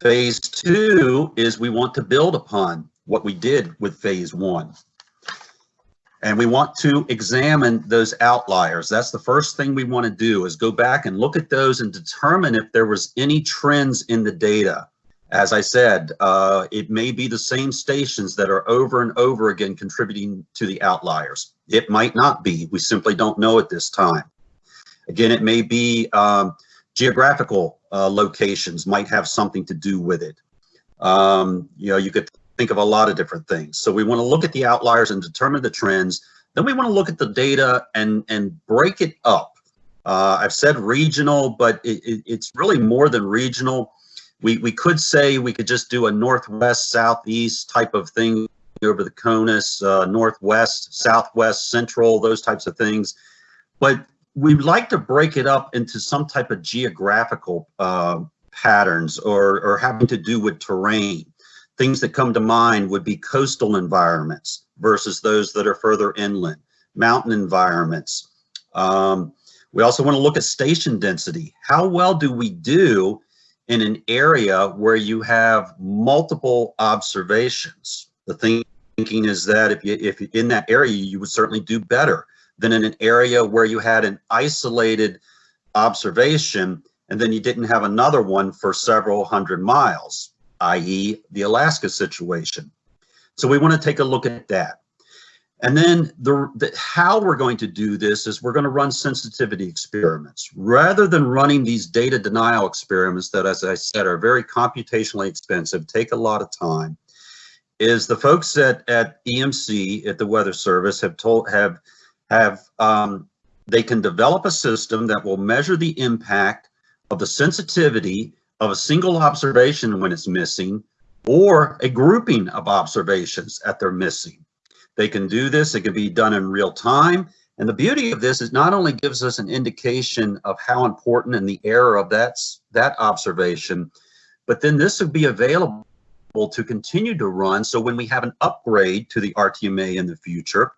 Phase two is we want to build upon what we did with phase one. And we want to examine those outliers. That's the first thing we want to do is go back and look at those and determine if there was any trends in the data. As I said, uh, it may be the same stations that are over and over again contributing to the outliers. It might not be. We simply don't know at this time. Again, it may be um, geographical uh, locations might have something to do with it. Um, you know, you could think of a lot of different things. So we want to look at the outliers and determine the trends. Then we want to look at the data and, and break it up. Uh, I've said regional, but it, it, it's really more than regional. We, we could say we could just do a northwest, southeast type of thing over the CONUS, uh, northwest, southwest, central, those types of things. But we'd like to break it up into some type of geographical uh, patterns or, or having to do with terrain. Things that come to mind would be coastal environments versus those that are further inland, mountain environments. Um, we also want to look at station density. How well do we do in an area where you have multiple observations? The thinking is that if you if in that area you would certainly do better than in an area where you had an isolated observation and then you didn't have another one for several hundred miles i.e. the Alaska situation. So we want to take a look at that. And then the, the, how we're going to do this is we're going to run sensitivity experiments. Rather than running these data denial experiments that, as I said, are very computationally expensive, take a lot of time, is the folks at, at EMC, at the Weather Service, have told, have, have um, they can develop a system that will measure the impact of the sensitivity of a single observation when it's missing or a grouping of observations that they're missing. They can do this, it can be done in real time. And the beauty of this is not only gives us an indication of how important and the error of that, that observation, but then this would be available to continue to run. So when we have an upgrade to the RTMA in the future,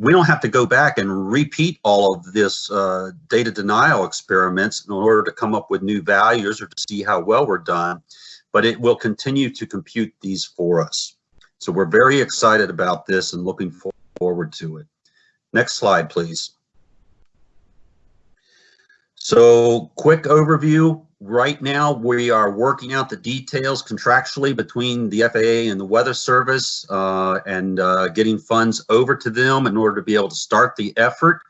we don't have to go back and repeat all of this uh, data denial experiments in order to come up with new values or to see how well we're done, but it will continue to compute these for us. So we're very excited about this and looking forward to it. Next slide, please. So quick overview. Right now, we are working out the details contractually between the FAA and the Weather Service uh, and uh, getting funds over to them in order to be able to start the effort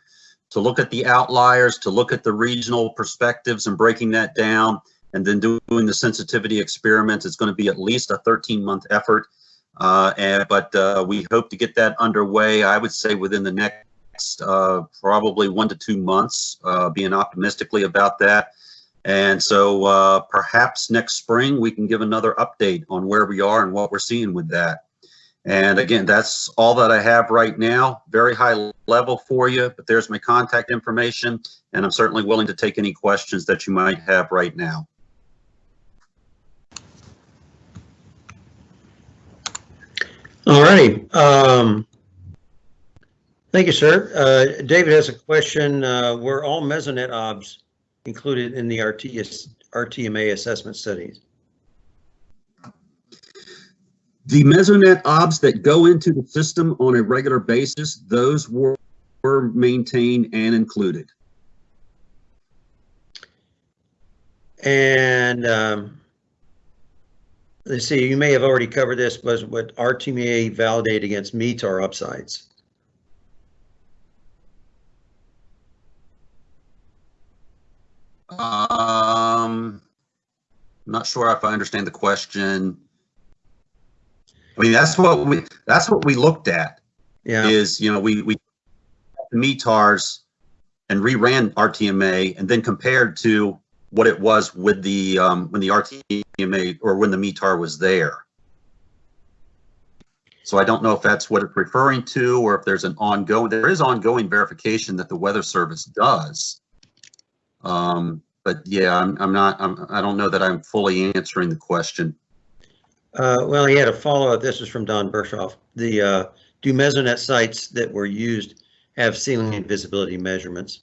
to look at the outliers, to look at the regional perspectives and breaking that down, and then doing the sensitivity experiments. It's going to be at least a 13 month effort. Uh, and, but uh, we hope to get that underway, I would say within the next next uh, probably one to two months, uh, being optimistically about that. And so uh, perhaps next spring we can give another update on where we are and what we're seeing with that. And again, that's all that I have right now. Very high level for you, but there's my contact information, and I'm certainly willing to take any questions that you might have right now. All righty. Um, thank you, sir. Uh, David has a question. Uh, were all mesonet obs included in the RTS, RTMA assessment studies? The mesonet obs that go into the system on a regular basis, those were, were maintained and included. And um, let's see, you may have already covered this, but what RTMA validate against METAR upsides? Um, I'm not sure if I understand the question. I mean, that's what we, that's what we looked at Yeah, is, you know, we, we METARs and reran RTMA and then compared to what it was with the, um, when the RTMA or when the METAR was there. So I don't know if that's what it's referring to or if there's an ongoing, there is ongoing verification that the Weather Service does. Um, but yeah, I'm, I'm not, I'm, I don't know that I'm fully answering the question. uh, well, he had a follow-up. This is from Don Bershoff. The, uh, do mesonet sites that were used have ceiling and visibility measurements?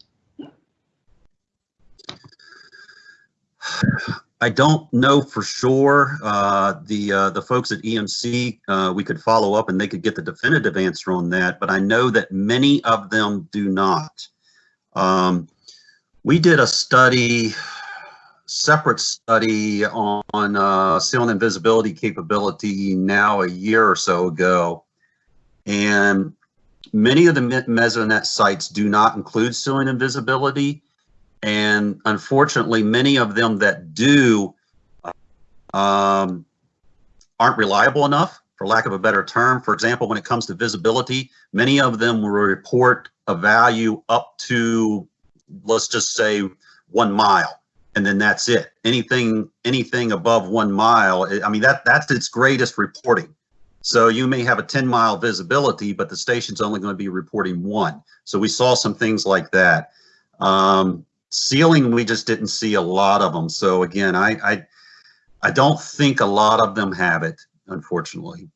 I don't know for sure. Uh, the uh, the folks at EMC, uh, we could follow up and they could get the definitive answer on that. But I know that many of them do not. Um, we did a study, separate study on, uh, ceiling and visibility capability now a year or so ago, and many of the me- mesonet sites do not include ceiling and visibility. And unfortunately, many of them that do um, aren't reliable enough, for lack of a better term. For example, when it comes to visibility, many of them will report a value up to, let's just say, one mile, and then that's it. Anything anything above one mile, I mean that that's its greatest reporting. So you may have a 10 mile visibility, but the station's only going to be reporting one. So we saw some things like that. Um, ceiling, we just didn't see a lot of them. So again, I, I, I don't think a lot of them have it, unfortunately.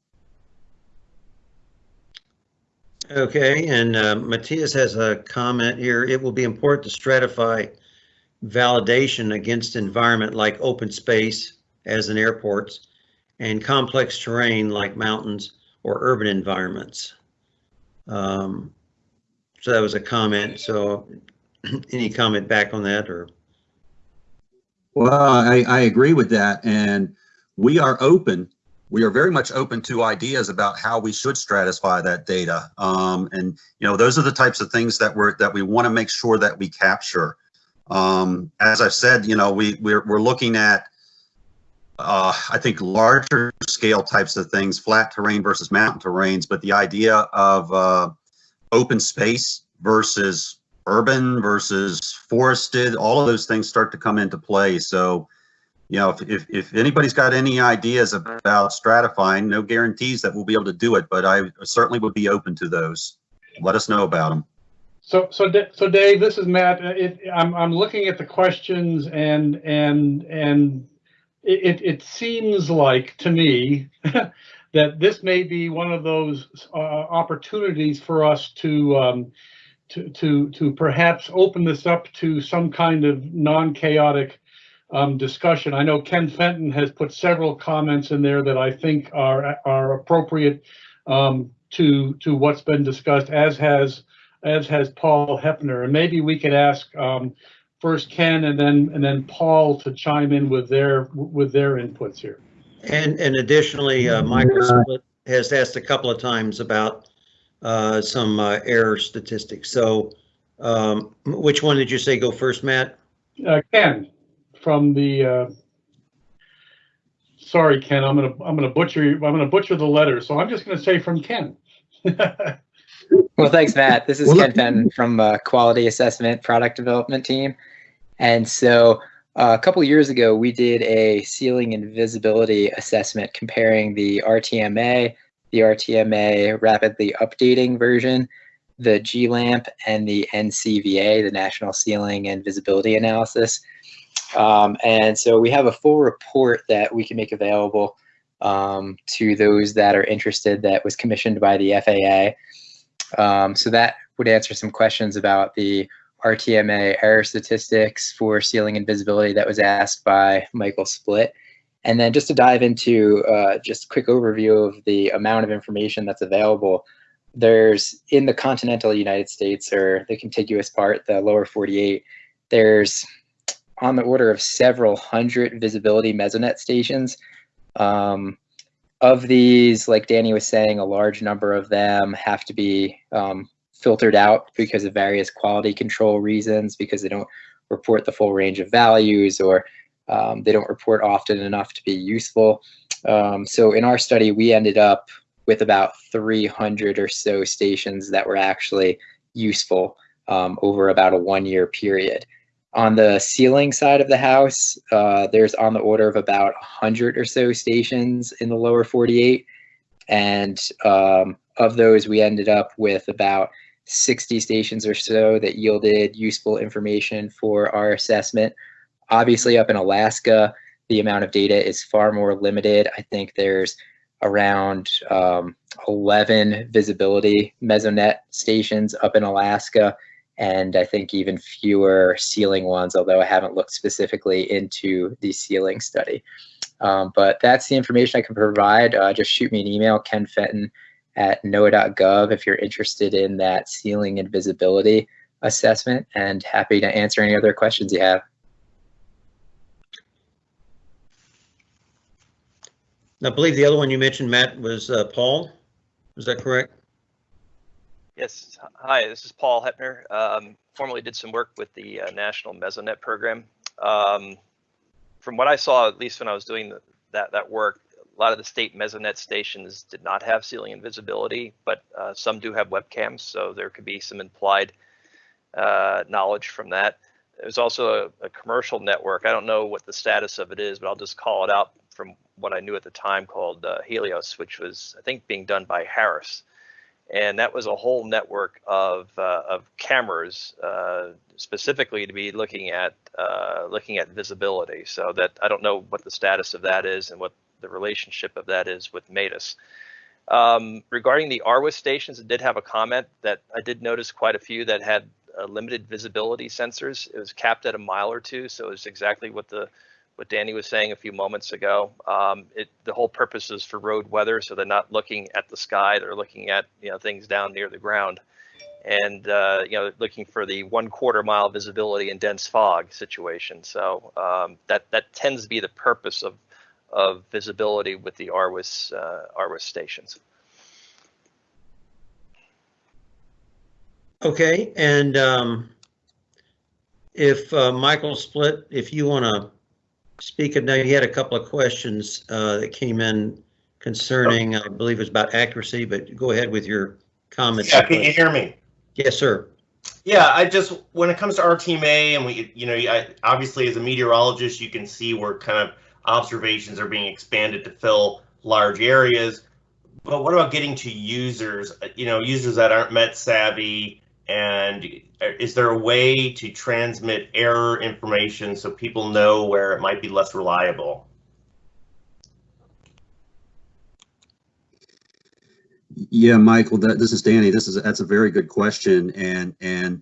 Okay, and uh, Matthias has a comment here. It will be important to stratify validation against environment like open space, as in airports, and complex terrain like mountains or urban environments. Um, So that was a comment. So any comment back on that or? Well, I, I agree with that. And we are open. We are very much open to ideas about how we should stratify that data. Um, and, you know, those are the types of things that we're, that we want to make sure that we capture. Um, as I've said, you know, we, we're, we're looking at, uh, I think larger scale types of things, flat terrain versus mountain terrains, but the idea of, uh, open space versus urban versus forested, all of those things start to come into play. So, you know, if, if, if anybody's got any ideas about stratifying, no guarantees that we'll be able to do it, but I certainly would be open to those. Let us know about them. So, so, so Dave, this is Matt. Uh, It, I'm, I'm looking at the questions and, and, and it, it, seems like to me that this may be one of those uh, opportunities for us to, um, to, to, to perhaps open this up to some kind of non-chaotic um, discussion. I know Ken Fenton has put several comments in there that I think are, are appropriate um, to, to what's been discussed, as has as has Paul Hepner. And maybe we could ask um, first Ken and then and then Paul to chime in with their with their inputs here. And, and additionally, uh, Michael Split has asked a couple of times about uh, some uh, error statistics. So um, which one did you say go first, Matt? Uh, Ken from the. Uh, sorry, Ken. I'm gonna I'm gonna butcher I'm gonna butcher the letter. So I'm just gonna say from Ken. Well, thanks, Matt. This is Well, Ken Fenton from uh, Quality Assessment Product Development Team. And so uh, a couple years ago, we did a ceiling and visibility assessment comparing the RTMA, the RTMA rapidly updating version, the GLAMP, and the NCVA, the National Ceiling and Visibility Analysis. Um, and so we have a full report that we can make available um, to those that are interested that was commissioned by the FAA. Um, so that would answer some questions about the RTMA error statistics for ceiling and visibility that was asked by Michael Split. And then just to dive into uh, just quick overview of the amount of information that's available, there's in the continental United States or the contiguous part, the lower 48, there's on the order of several hundred visibility mesonet stations. Um, of these, like Danny was saying, a large number of them have to be um, filtered out because of various quality control reasons, because they don't report the full range of values or um, they don't report often enough to be useful. Um, so in our study, we ended up with about 300 or so stations that were actually useful um, over about a one year period. On the ceiling side of the house, uh, there's on the order of about 100 or so stations in the lower 48. And um, of those, we ended up with about 60 stations or so that yielded useful information for our assessment. Obviously, up in Alaska, the amount of data is far more limited. I think there's around um, 11 visibility mesonet stations up in Alaska and I think even fewer ceiling ones, although I haven't looked specifically into the ceiling study. Um, but that's the information I can provide. Uh, just shoot me an email, Ken Fenton at NOAA.gov if you're interested in that ceiling and visibility assessment, and happy to answer any other questions you have. I believe the other one you mentioned, Matt, was uh, Paul. Is that correct? Yes. Hi, this is Paul Hepner. Um, formerly did some work with the uh, National Mesonet program. Um, from what I saw, at least when I was doing the, that that work, a lot of the state Mesonet stations did not have ceiling and visibility, but uh, some do have webcams, so there could be some implied uh, knowledge from that. There's also a, a commercial network. I don't know what the status of it is, but I'll just call it out from what I knew at the time called uh, Helios, which was I think being done by Harris and that was a whole network of uh, of cameras uh, specifically to be looking at uh, looking at visibility. So that I don't know what the status of that is and what the relationship of that is with MADIS. Um, regarding the RWIS stations, it did have a comment that I did notice quite a few that had uh, limited visibility sensors. It was capped at a mile or two, so it's exactly what the what Danny was saying a few moments ago. Um, it, the whole purpose is for road weather, so they're not looking at the sky; they're looking at you know things down near the ground, and uh, you know looking for the one quarter mile visibility in dense fog situation. So um, that that tends to be the purpose of of visibility with the RWIS uh, RWIS stations. Okay, and um, if uh, Michael Split, if you want to speak, of now you had a couple of questions uh, that came in concerning, I believe it was about accuracy, but go ahead with your comments. Yeah, can you hear me? Yes, sir. Yeah, I just when it comes to RTMA, and we, you know, I, obviously as a meteorologist, you can see where kind of observations are being expanded to fill large areas. But what about getting to users? You know, users that aren't Met savvy, and is there a way to transmit error information so people know where it might be less reliable? Yeah, Michael, that, this is Danny. This is, that's a very good question. And, and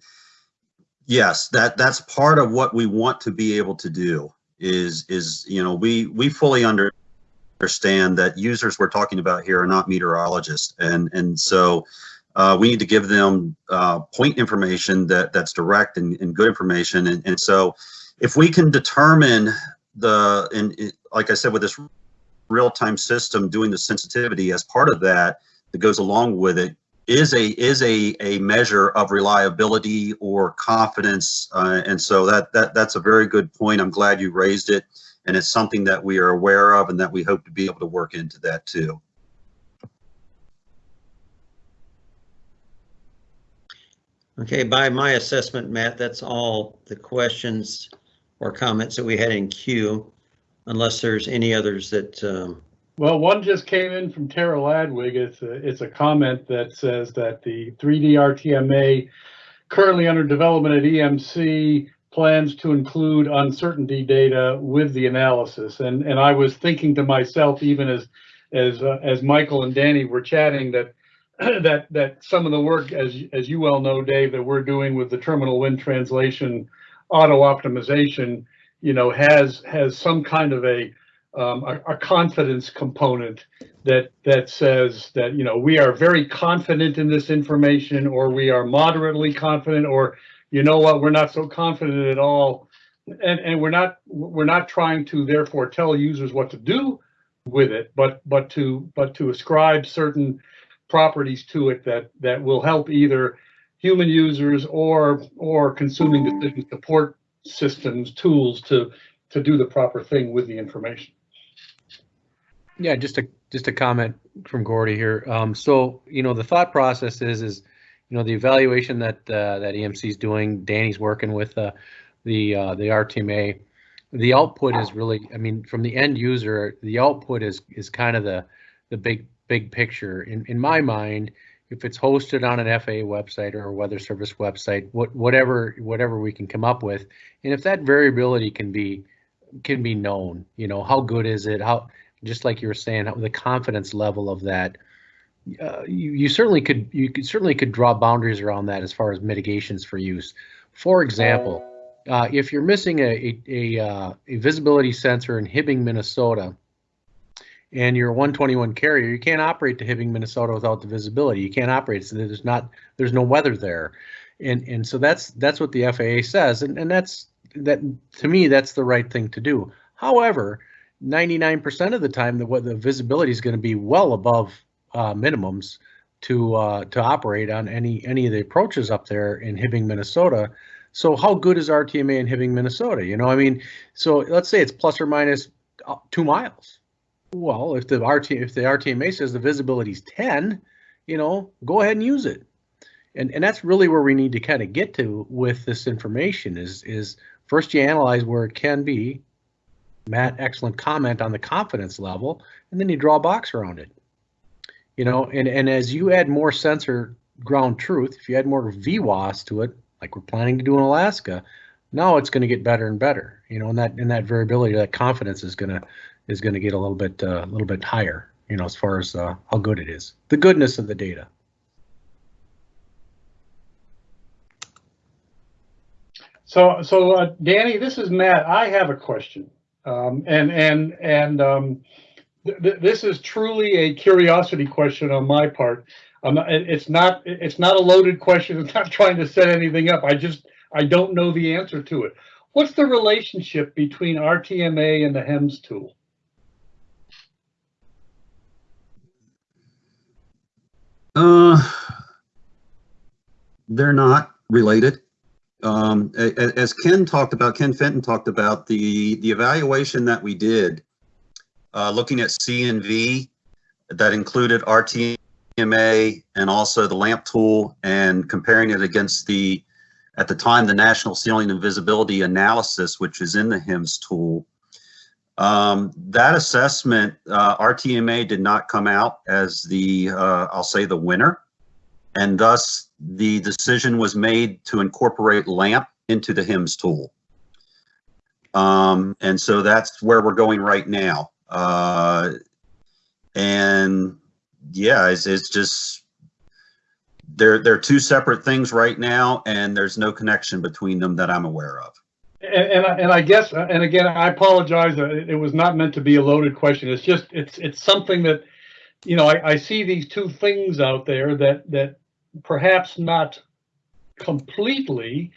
yes, that, that's part of what we want to be able to do is, is, you know, we, we fully understand that users we're talking about here are not meteorologists. And, and so uh, we need to give them uh, point information that, that's direct and, and good information. And, and so if we can determine the, and like I said, with this real-time system doing the sensitivity as part of that, that goes along with it is a is a a measure of reliability or confidence. Uh, and so that that that's a very good point. I'm glad you raised it. And it's something that we are aware of and that we hope to be able to work into that too Okay, by my assessment, Matt, that's all the questions or comments that we had in queue, unless there's any others that, um, Well, one just came in from Tara Ladwig. It's a, it's a comment that says that the 3D RTMA currently under development at EMC plans to include uncertainty data with the analysis. And, and I was thinking to myself, even as, as, uh, as Michael and Danny were chatting, that, that, that some of the work, as, as you well know, Dave, that we're doing with the terminal wind translation auto optimization, you know, has, has some kind of a, um, a, a confidence component that that says that you know we are very confident in this information or we are moderately confident or you know what we're not so confident at all. And and we're not we're not trying to therefore tell users what to do with it but but to but to ascribe certain properties to it that that will help either human users or or consuming decision support systems tools to to do the proper thing with the information Yeah, just a just a comment from Gordy here. Um, so you know the thought process is is you know the evaluation that uh, that EMC is doing. Danny's working with uh, the uh, the RTMA. The output is really, I mean, from the end user, the output is is kind of the the big big picture. In in my mind, if it's hosted on an FAA website or a weather service website, what whatever whatever we can come up with, and if that variability can be can be known, you know, how good is it? How just like you were saying, how- the confidence level of that. Uh, you, you certainly could you could certainly could draw boundaries around that as far as mitigations for use. For example, uh, if you're missing a a, a, uh, a visibility sensor in Hibbing, Minnesota, and you're a 121 carrier, you can't operate to Hibbing, Minnesota without the visibility. You can't operate. So there's not there's no weather there, and and so that's that's what the FAA says, and and that's that to me that's the right thing to do. However, 99% of the time, the what the visibility is going to be well above uh, minimums to uh, to operate on any any of the approaches up there in Hibbing, Minnesota. So how good is RTMA in Hibbing, Minnesota? You know, I mean, so let's say it's plus or uh, two miles. Well, if the RT if the RTMA says the visibility is 10, you know, go ahead and use it. And and that's really where we need to kind of get to with this information is is first you analyze where it can be, Matt, excellent comment on the confidence level, and then you draw a box around it. You know, and, and as you add more sensor ground truth, if you add more VWOS to it, like we're planning to do in Alaska, now it's going to get better and better. You know, and that and that variability, that confidence is gonna is going to get a little bit uh, a little bit higher. You know, as far as uh, how good it is, the goodness of the data. So, so uh, Danny, this is Matt. I have a question, um, and and and um, th- th- this is truly a curiosity question on my part. Um, it's not it's not a loaded question. It's not trying to set anything up. I just I don't know the answer to it. What's the relationship between RTMA and the HEMS tool? Uh, they're not related. Um, as Ken talked about, Ken Fenton talked about the, the evaluation that we did, uh, looking at C and V that included RTMA and also the LAMP tool and comparing it against the, at the time, the National Ceiling and Visibility Analysis, which is in the HEMS tool. Um, that assessment, uh, RTMA did not come out as the, uh, I'll say the winner. And thus the decision was made to incorporate LAMP into the HEMS tool. Um, and so that's where we're going right now. Uh, and yeah, it's, it's just, they're, they're two separate things right now and there's no connection between them that I'm aware of. And, and, I, guess, and again, I apologize. uh, It, it was not meant to be a loaded question. It's just, it's, it's something that, you know, I, I see these two things out there that, that perhaps not completely,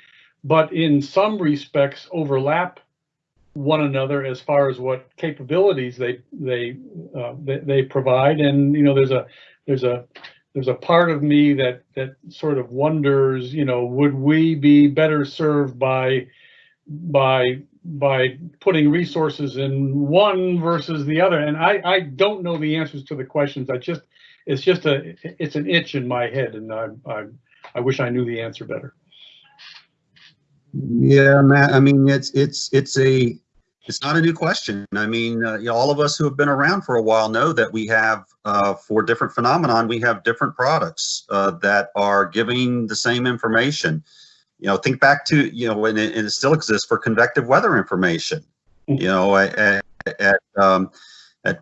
but in some respects overlap one another as far as what capabilities they, they, uh, they, they provide. And, you know, there's a, there's a, there's a part of me that, that sort of wonders, you know, would we be better served by, by by putting resources in one versus the other and i i don't know the answers to the questions i just it's just a it's an itch in my head and i'm i'm I wish I knew the answer better. Yeah, Matt, I mean, it's, it's, it's a, it's not a new question. I mean, uh, you know, all of us who have been around for a while know that we have, uh, for different phenomenon, we have different products, uh, that are giving the same information. You know, think back to, you know, when it, and it still exists for convective weather information. You know, at, at, um, at,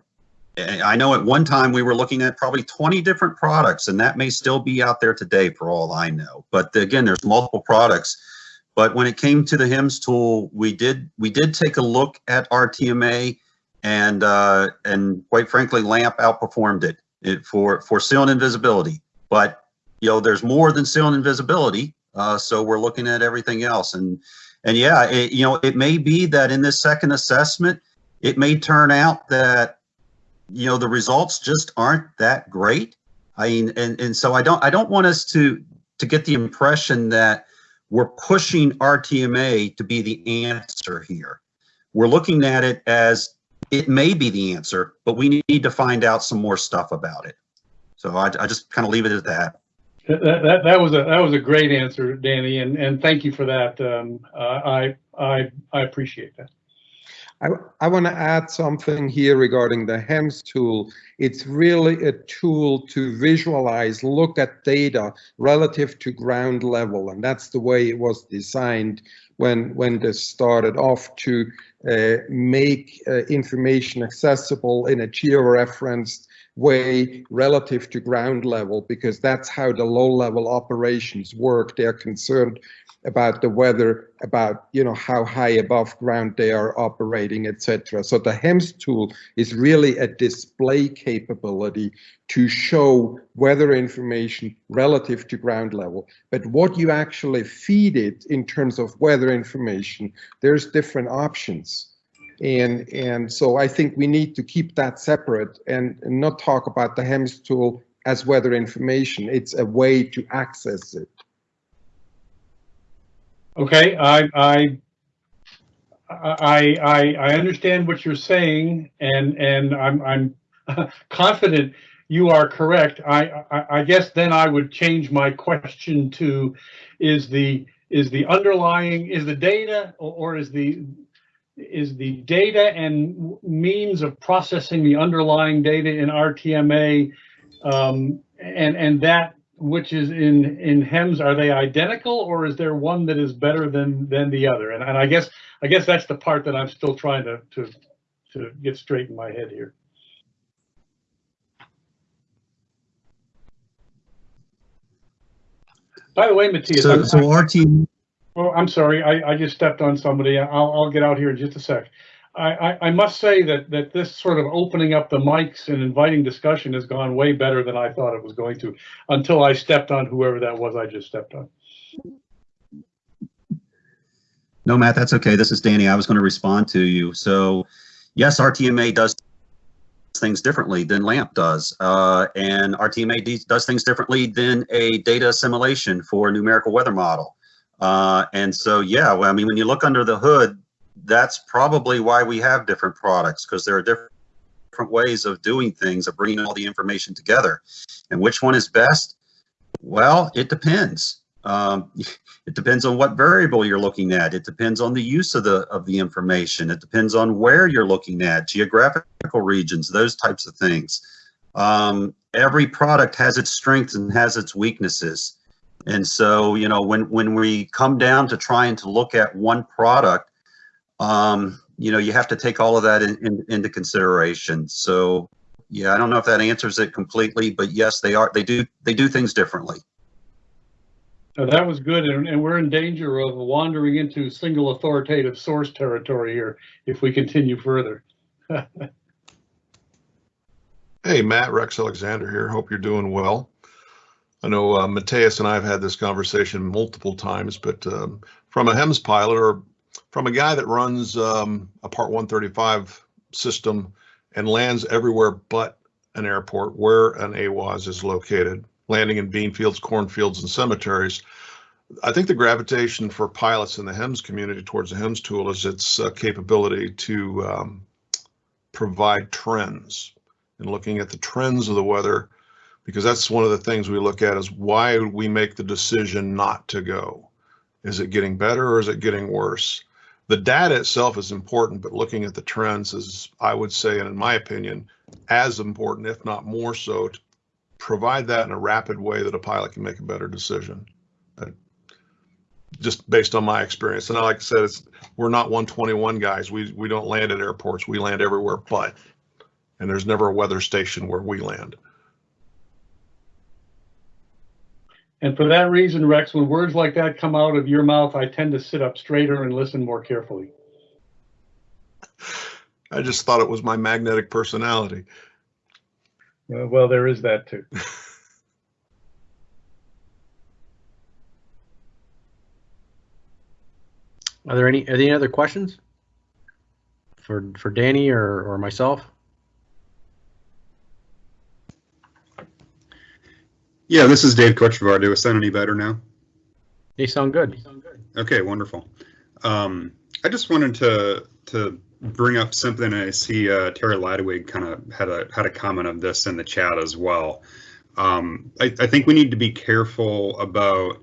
I know at one time we were looking at probably 20 different products and that may still be out there today for all I know. But again, there's multiple products. But when it came to the HEMS tool, we did we did take a look at RTMA, and uh, and quite frankly, LAMP outperformed it, it for for sealant invisibility. But you know, there's more than sealant invisibility, uh, so we're looking at everything else. And and yeah, it, you know, it may be that in this second assessment, it may turn out that you know the results just aren't that great. I mean, and and so I don't I don't want us to to get the impression that we're pushing RTMA to be the answer here. We're looking at it as it may be the answer, but we need to find out some more stuff about it. So I, I just kind of leave it at that. That, that, that was a that was a great answer, Danny, and, and thank you for that. Um, I I I appreciate that. I, I want to add something here regarding the HEMS tool. It's really a tool to visualize, look at data relative to ground level. And that's the way it was designed when, when this started off to uh, make uh, information accessible in a georeferenced way relative to ground level, because that's how the low level operations work. They're concerned about the weather, about you know how high above ground they are operating, etc. So the HEMS tool is really a display capability to show weather information relative to ground level. But what you actually feed it in terms of weather information, there's different options. And, and so I think we need to keep that separate and, and not talk about the HEMS tool as weather information. It's a way to access it. Okay, I, I, I, I, I understand what you're saying, and and I'm I'm confident you are correct. I, I I guess then I would change my question to, is the is the underlying is the data or, or is the is the data and means of processing the underlying data in RTMA um, and and that which is in in HEMS are they identical or is there one that is better than than the other? And, and i guess i guess that's the part that i'm still trying to to to get straight in my head here. By the way matthias So, so RT, oh, I'm sorry I, I just stepped on somebody I'll, I'll get out here in just a sec I, I, I must say that, that this sort of opening up the mics and inviting discussion has gone way better than I thought it was going to until I stepped on whoever that was I just stepped on. no, Matt, that's okay. This is Danny. I was going to respond to you. So yes, RTMA does things differently than LAMP does. Uh, and RTMA does things differently than a data assimilation for a numerical weather model. Uh, and so, yeah, well, I mean, when you look under the hood, that's probably why we have different products because there are different ways of doing things of bringing all the information together. And which one is best? Well it depends. Um, it depends on what variable you're looking at. It depends on the use of the of the information. It depends on where you're looking at geographical regions those types of things. Um, every product has its strengths and has its weaknesses and so you know when when we come down to trying to look at one product um, you know, you have to take all of that in, in, into consideration. So, yeah, I don't know if that answers it completely, but yes, they are. They do. They do things differently. So that was good, and, and we're in danger of wandering into single authoritative source territory here if we continue further. Hey, Matt, Rex Alexander here. Hope you're doing well. I know uh, Mateus and I have had this conversation multiple times, but um, from a HEMS pilot or from a guy that runs um, a Part 135 system and lands everywhere but an airport where an AWOS is located, landing in bean fields, cornfields, and cemeteries. I think the gravitation for pilots in the HEMS community towards the HEMS tool is its uh, capability to um, provide trends and looking at the trends of the weather Because that's one of the things we look at is why we make the decision not to go. Is it getting better or is it getting worse? The data itself is important, but looking at the trends is, I would say, and in my opinion, as important, if not more so, to provide that in a rapid way that a pilot can make a better decision. Uh, Just based on my experience. And like I said, it's, we're not 121 guys. We, we don't land at airports. We land everywhere but. And there's never a weather station where we land. And for that reason, Rex, when words like that come out of your mouth, I tend to sit up straighter and listen more carefully. I just thought it was my magnetic personality. Uh, well, there is that too. Are there any, are there any other questions? For, for Danny or, or myself? Yeah, this is Dave Kochevar. Do I sound any better now? They sound good. They sound good. Okay, wonderful. Um, I just wanted to to bring up something. I see uh, Terry Ladwig kind of had a had a comment of this in the chat as well. Um, I, I think we need to be careful about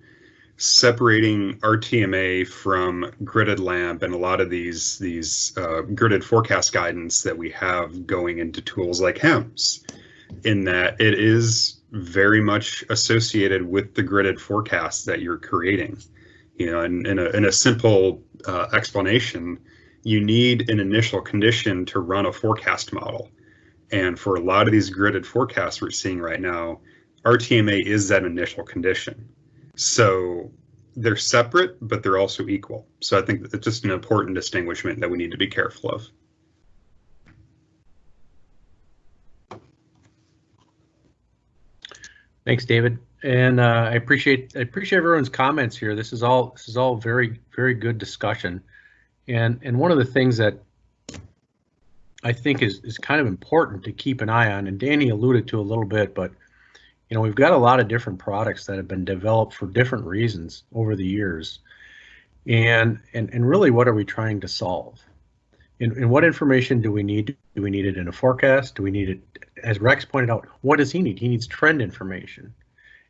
separating RTMA from gridded LAMP and a lot of these these uh, gridded forecast guidance that we have going into tools like HEMS, in that it is very much associated with the gridded forecast that you're creating. You know, and in a, in a simple uh, explanation, you need an initial condition to run a forecast model. And for a lot of these gridded forecasts we're seeing right now, RTMA is that initial condition. So they're separate, but they're also equal. So I think it's just an important distinguishment that we need to be careful of. Thanks, David. And uh, I appreciate I appreciate everyone's comments here. This is all this is all very very good discussion. And and one of the things that I think is is kind of important to keep an eye on, and Danny alluded to a little bit, but you know we've got a lot of different products that have been developed for different reasons over the years. And and and really, what are we trying to solve? And, and what information do we need? Do we need it in a forecast? Do we need it, as Rex pointed out, what does he need? He needs trend information.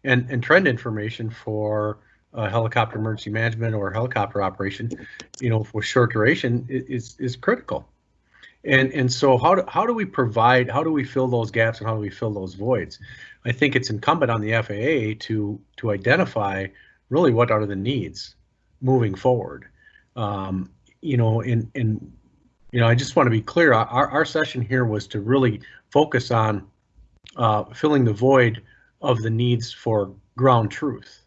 And, and trend information for helicopter emergency management or helicopter operation, you know, for short duration is, is critical. And, and so how do, how do we provide, how do we fill those gaps and how do we fill those voids? I think it's incumbent on the FAA to, to identify really what are the needs moving forward. Um, you know, in, in you know, I just want to be clear. Our, our session here was to really focus on uh, filling the void of the needs for ground truth.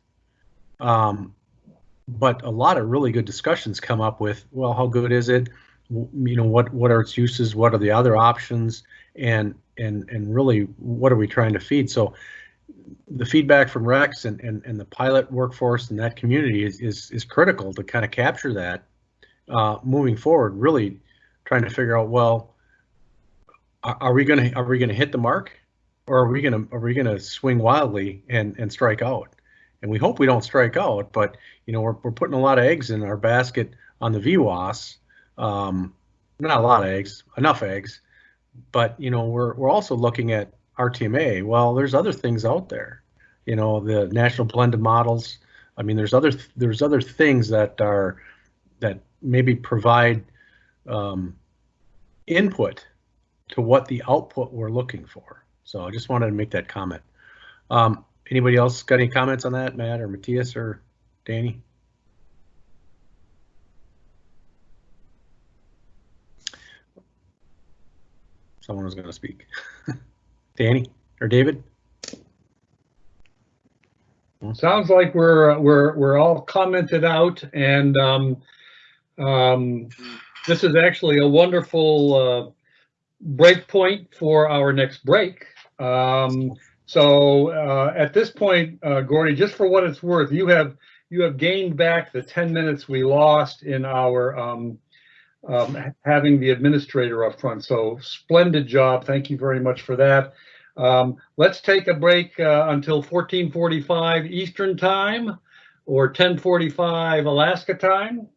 Um, but a lot of really good discussions come up with, well, how good is it? You know, what what are its uses? What are the other options? And and and really, what are we trying to feed? So the feedback from Rex and, and, and the pilot workforce and that community is, is, is critical to kind of capture that uh, moving forward, really trying to figure out, well, are, we gonna are we gonna hit the mark, or are we gonna are we gonna swing wildly and and strike out? And we hope we don't strike out, but you know we're we're putting a lot of eggs in our basket on the VWOS. Um, not a lot of eggs, enough eggs, but you know we're we're also looking at RTMA. Well, there's other things out there. You know the national blended models. I mean, there's other there's other things that are that maybe provide um, input to what the output we're looking for. So I just wanted to make that comment. Um, anybody else got any comments on that, Matt or Matthias or Danny? Someone was going to speak. Danny or David? Sounds like we're we're we're all commented out, and um, um, this is actually a wonderful uh, break point for our next break. Um, so uh, at this point, uh, Gordy, just for what it's worth, you have you have gained back the 10 minutes we lost in our um, um, having the administrator up front. So splendid job. Thank you very much for that. Um, let's take a break uh, until 1445 Eastern time or 1045 Alaska time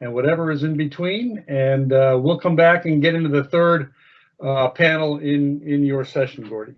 and whatever is in between. And uh, we'll come back and get into the third uh, panel in, in your session, Gordy.